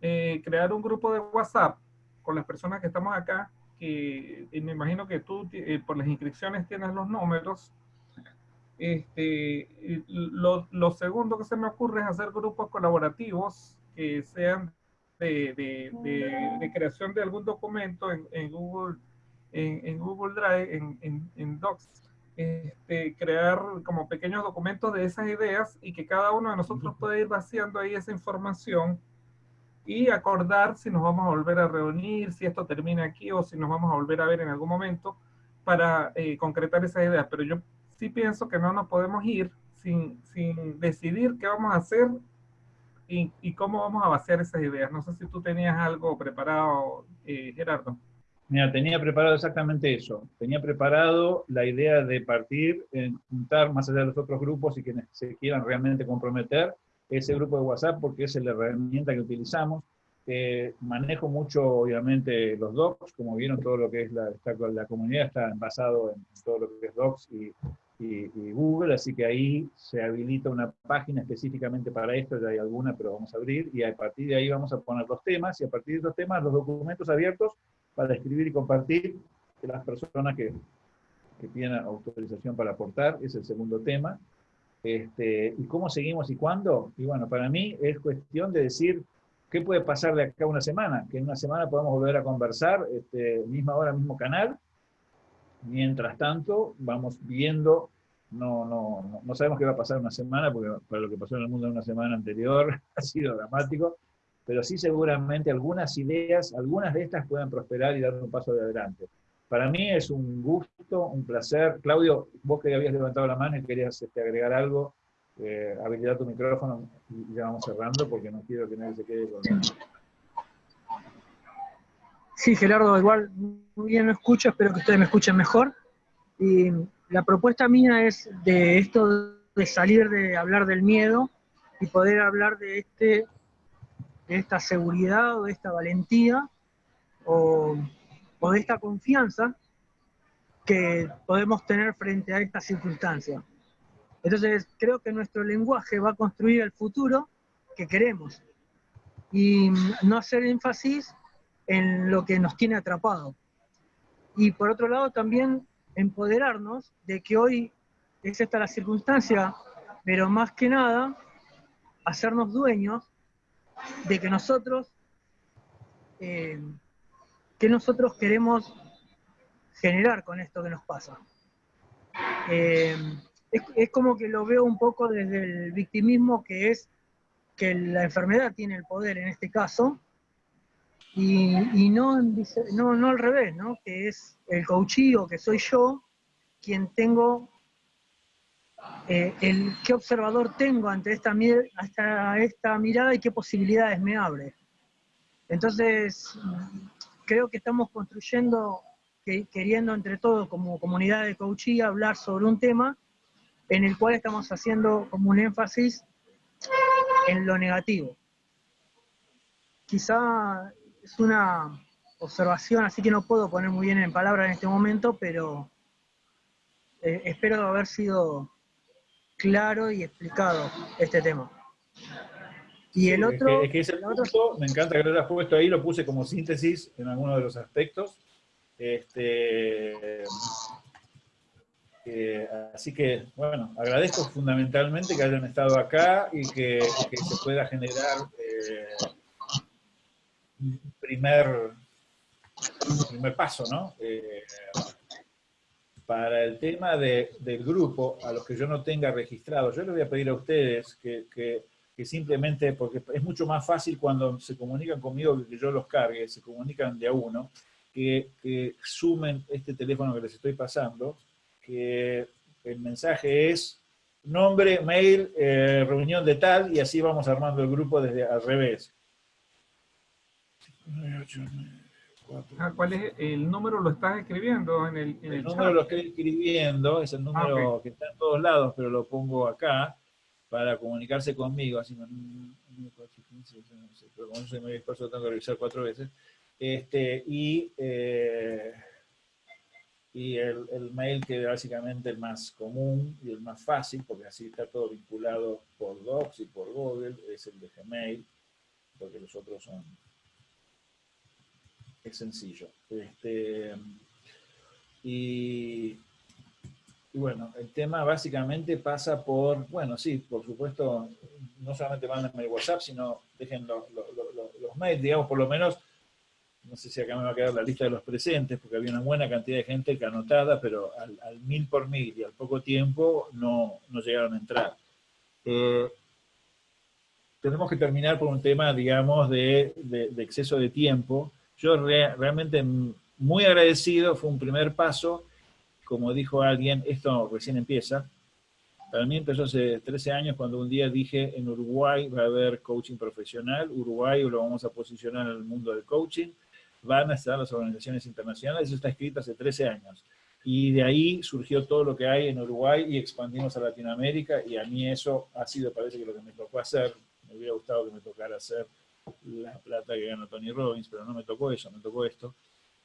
Eh, crear un grupo de WhatsApp con las personas que estamos acá, que me imagino que tú eh, por las inscripciones tienes los números. Este, lo, segundo que se me ocurre es hacer grupos colaborativos que sean de, creación de algún documento en, Google, en, en, Google Drive, en, en Docs, este, crear como pequeños documentos de esas ideas y que cada uno de nosotros pueda ir vaciando ahí esa información y acordar si nos vamos a volver a reunir, si esto termina aquí o si nos vamos a volver a ver en algún momento para eh, concretar esas ideas. Pero yo sí pienso que no nos podemos ir sin, sin decidir qué vamos a hacer y, y, cómo vamos a vaciar esas ideas. No sé si tú tenías algo preparado, eh, Gerardo. Mira, tenía preparado exactamente eso. Tenía preparado la idea de partir, en juntar más allá de los otros grupos y quienes se quieran realmente comprometer, ese grupo de WhatsApp porque es la herramienta que utilizamos. Eh, manejo mucho, obviamente, los docs, como vieron, todo lo que es la, la comunidad está basado en todo lo que es docs y, y, y, Google, así que ahí se habilita una página específicamente para esto, ya hay alguna, pero vamos a abrir, y a partir de ahí vamos a poner los temas, y a partir de los temas, los documentos abiertos para escribir y compartir de las personas que, que tienen autorización para aportar, es el segundo tema. Este, ¿Y cómo seguimos y cuándo? Y bueno, para mí es cuestión de decir qué puede pasar de acá a una semana, que en una semana podamos volver a conversar, este, misma hora, mismo canal. Mientras tanto, vamos viendo, no, no, no sabemos qué va a pasar una semana, porque para lo que pasó en el mundo en una semana anterior [laughs] ha sido dramático, pero sí seguramente algunas ideas, algunas de estas puedan prosperar y dar un paso de adelante. Para mí es un gusto, un placer. Claudio, vos que habías levantado la mano y querías este, agregar algo, eh, habilitar tu micrófono y ya vamos cerrando porque no quiero que nadie se quede con... Sí, Gerardo, igual muy bien lo escucho, espero que ustedes me escuchen mejor. Y la propuesta mía es de esto de salir de hablar del miedo y poder hablar de, este, de esta seguridad o de esta valentía o o de esta confianza que podemos tener frente a esta circunstancia. Entonces, creo que nuestro lenguaje va a construir el futuro que queremos y no hacer énfasis en lo que nos tiene atrapado. Y por otro lado, también empoderarnos de que hoy es esta la circunstancia, pero más que nada, hacernos dueños de que nosotros eh, ¿Qué nosotros queremos generar con esto que nos pasa? Eh, es, como que lo veo un poco desde el victimismo que es que la enfermedad tiene el poder en este caso, y, no, no, no, al revés, ¿no? que es el coachío, que soy yo, quien tengo, eh, el, qué observador tengo ante esta, mirada y qué posibilidades me abre. Entonces, creo que estamos construyendo, queriendo entre todos como comunidad de coaching hablar sobre un tema en el cual estamos haciendo como un énfasis en lo negativo. Quizá es una observación, así que no puedo poner muy bien en palabras en este momento, pero eh, espero haber sido claro y explicado este tema. Y el otro... Es que, ese punto, me encanta que lo hayas puesto ahí, lo puse como síntesis en alguno de los aspectos. Este, eh, así que, bueno, agradezco fundamentalmente que hayan estado acá y que, se pueda generar eh, un primer, primer paso, ¿no? Eh, para el tema de, del grupo, a los que yo no tenga registrado, yo les voy a pedir a ustedes que, que simplemente, porque es mucho más fácil cuando se comunican conmigo que yo los cargue, se comunican de a uno, que, sumen este teléfono que les estoy pasando, que el mensaje es nombre, mail, eh, reunión de tal, y así vamos armando el grupo desde al revés. Ah, ¿Cuál es el número? ¿Lo estás escribiendo en el, el, número lo estoy escribiendo, es el número ah, que está en todos lados, pero lo pongo acá para comunicarse conmigo, así, pero como soy muy experto tengo que revisar cuatro veces, este, y, eh, y el, el, mail que es básicamente el más común y el más fácil, porque así está todo vinculado por Docs y por Google, es el de Gmail, porque los otros son... es sencillo. Este, y, bueno, el tema básicamente pasa por, bueno, sí, por supuesto, no solamente mándenme el WhatsApp, sino dejen los, los, mails, digamos, por lo menos no sé si acá me va a quedar la lista de los presentes, porque había una buena cantidad de gente que anotada, pero al, mil por mil y al poco tiempo no, no llegaron a entrar. Eh, tenemos que terminar por un tema, digamos, de, de exceso de tiempo. Yo re, realmente muy agradecido, fue un primer paso, como dijo alguien, esto recién empieza. Para mí empezó hace 13 años cuando un día dije, en Uruguay va a haber coaching profesional, Uruguay lo vamos a posicionar en el mundo del coaching, van a estar las organizaciones internacionales, eso está escrito hace 13 años. Y de ahí surgió todo lo que hay en Uruguay y expandimos a Latinoamérica. Y a mí eso ha sido, parece que lo que me tocó hacer, me hubiera gustado que me tocara hacer la plata que ganó Tony Robbins, pero no me tocó eso, me tocó esto.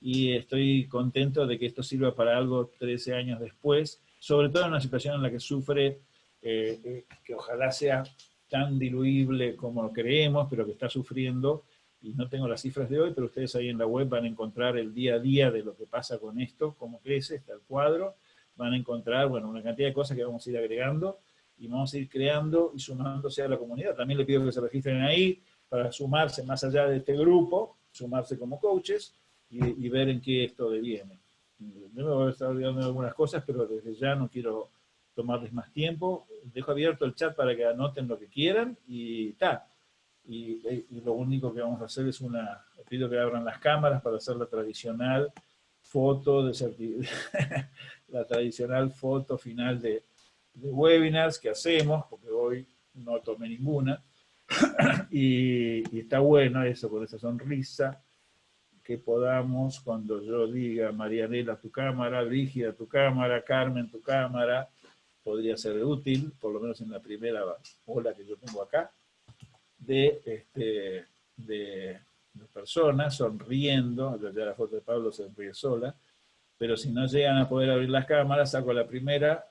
Y estoy contento de que esto sirva para algo 13 años después, sobre todo en una situación en la que sufre, eh, eh, que ojalá sea tan diluible como creemos, pero que está sufriendo, y no tengo las cifras de hoy, pero ustedes ahí en la web van a encontrar el día a día de lo que pasa con esto, cómo crece, está el cuadro, van a encontrar, bueno, una cantidad de cosas que vamos a ir agregando, y vamos a ir creando y sumándose a la comunidad. También le pido que se registren ahí para sumarse más allá de este grupo, sumarse como coaches y, y ver en qué esto deviene. Yo me voy a estar olvidando de algunas cosas, pero desde ya no quiero tomarles más tiempo. Dejo abierto el chat para que anoten lo que quieran y tal y, y, lo único que vamos a hacer es una, pido que abran las cámaras para hacer la tradicional foto, de [laughs] la tradicional foto final de, de, webinars que hacemos, porque hoy no tomé ninguna, [coughs] y, está bueno eso, con esa sonrisa, que podamos, cuando yo diga, Marianela, tu cámara, Brígida, tu cámara, Carmen, tu cámara, podría ser útil, por lo menos en la primera ola que yo tengo acá, de, este, de, personas sonriendo, ya la foto de Pablo se ríe sola, pero si no llegan a poder abrir las cámaras, saco la primera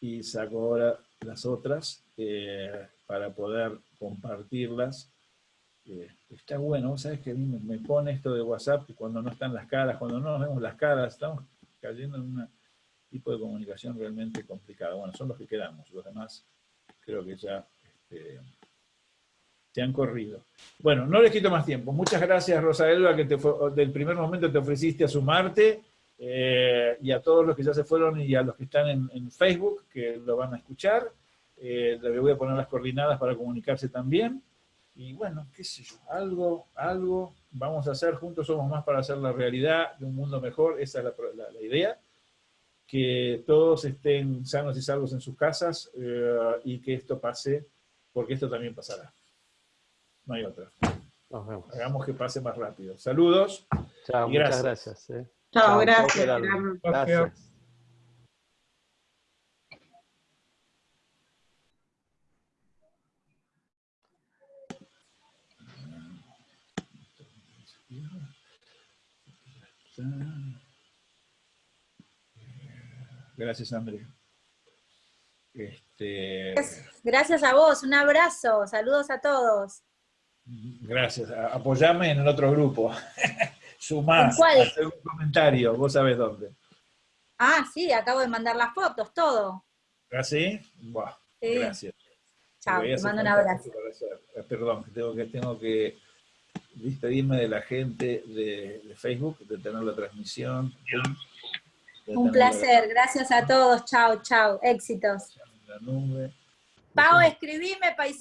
y saco ahora las otras eh, para poder compartirlas. Eh, está bueno, ¿sabes que me, pone esto de WhatsApp que cuando no están las caras, cuando no nos vemos las caras, estamos cayendo en un tipo de comunicación realmente complicada. Bueno, son los que quedamos, los demás creo que ya este, te han corrido. Bueno, no les quito más tiempo. Muchas gracias, Rosa Elba, que te del primer momento te ofreciste a sumarte, eh, y a todos los que ya se fueron y a los que están en, en Facebook, que lo van a escuchar. Eh, le voy a poner las coordinadas para comunicarse también. Y bueno, qué sé yo, algo, algo vamos a hacer, juntos somos más para hacer la realidad de un mundo mejor, esa es la, la, la idea que todos estén sanos y salvos en sus casas eh, y que esto pase, porque esto también pasará. No hay otra. Nos vemos. Hagamos que pase más rápido. Saludos. Chao, y muchas gracias. gracias. ¿eh? Chao, Chao, gracias. Gracias. gracias. Gracias, Andrea. Este... Gracias a vos, un abrazo, saludos a todos. Gracias, apoyame en el otro grupo. [laughs] Sumás, hacer un comentario, vos sabés dónde. Ah, sí, acabo de mandar las fotos, todo. ¿Ah, sí? Buah, sí. Gracias. Chao, te mando un abrazo. Eh, perdón, tengo que, tengo que despedirme de la gente de, de Facebook, de tener la transmisión. Un placer, gracias a todos, chao, chao, éxitos. Pau, escribime, paisano.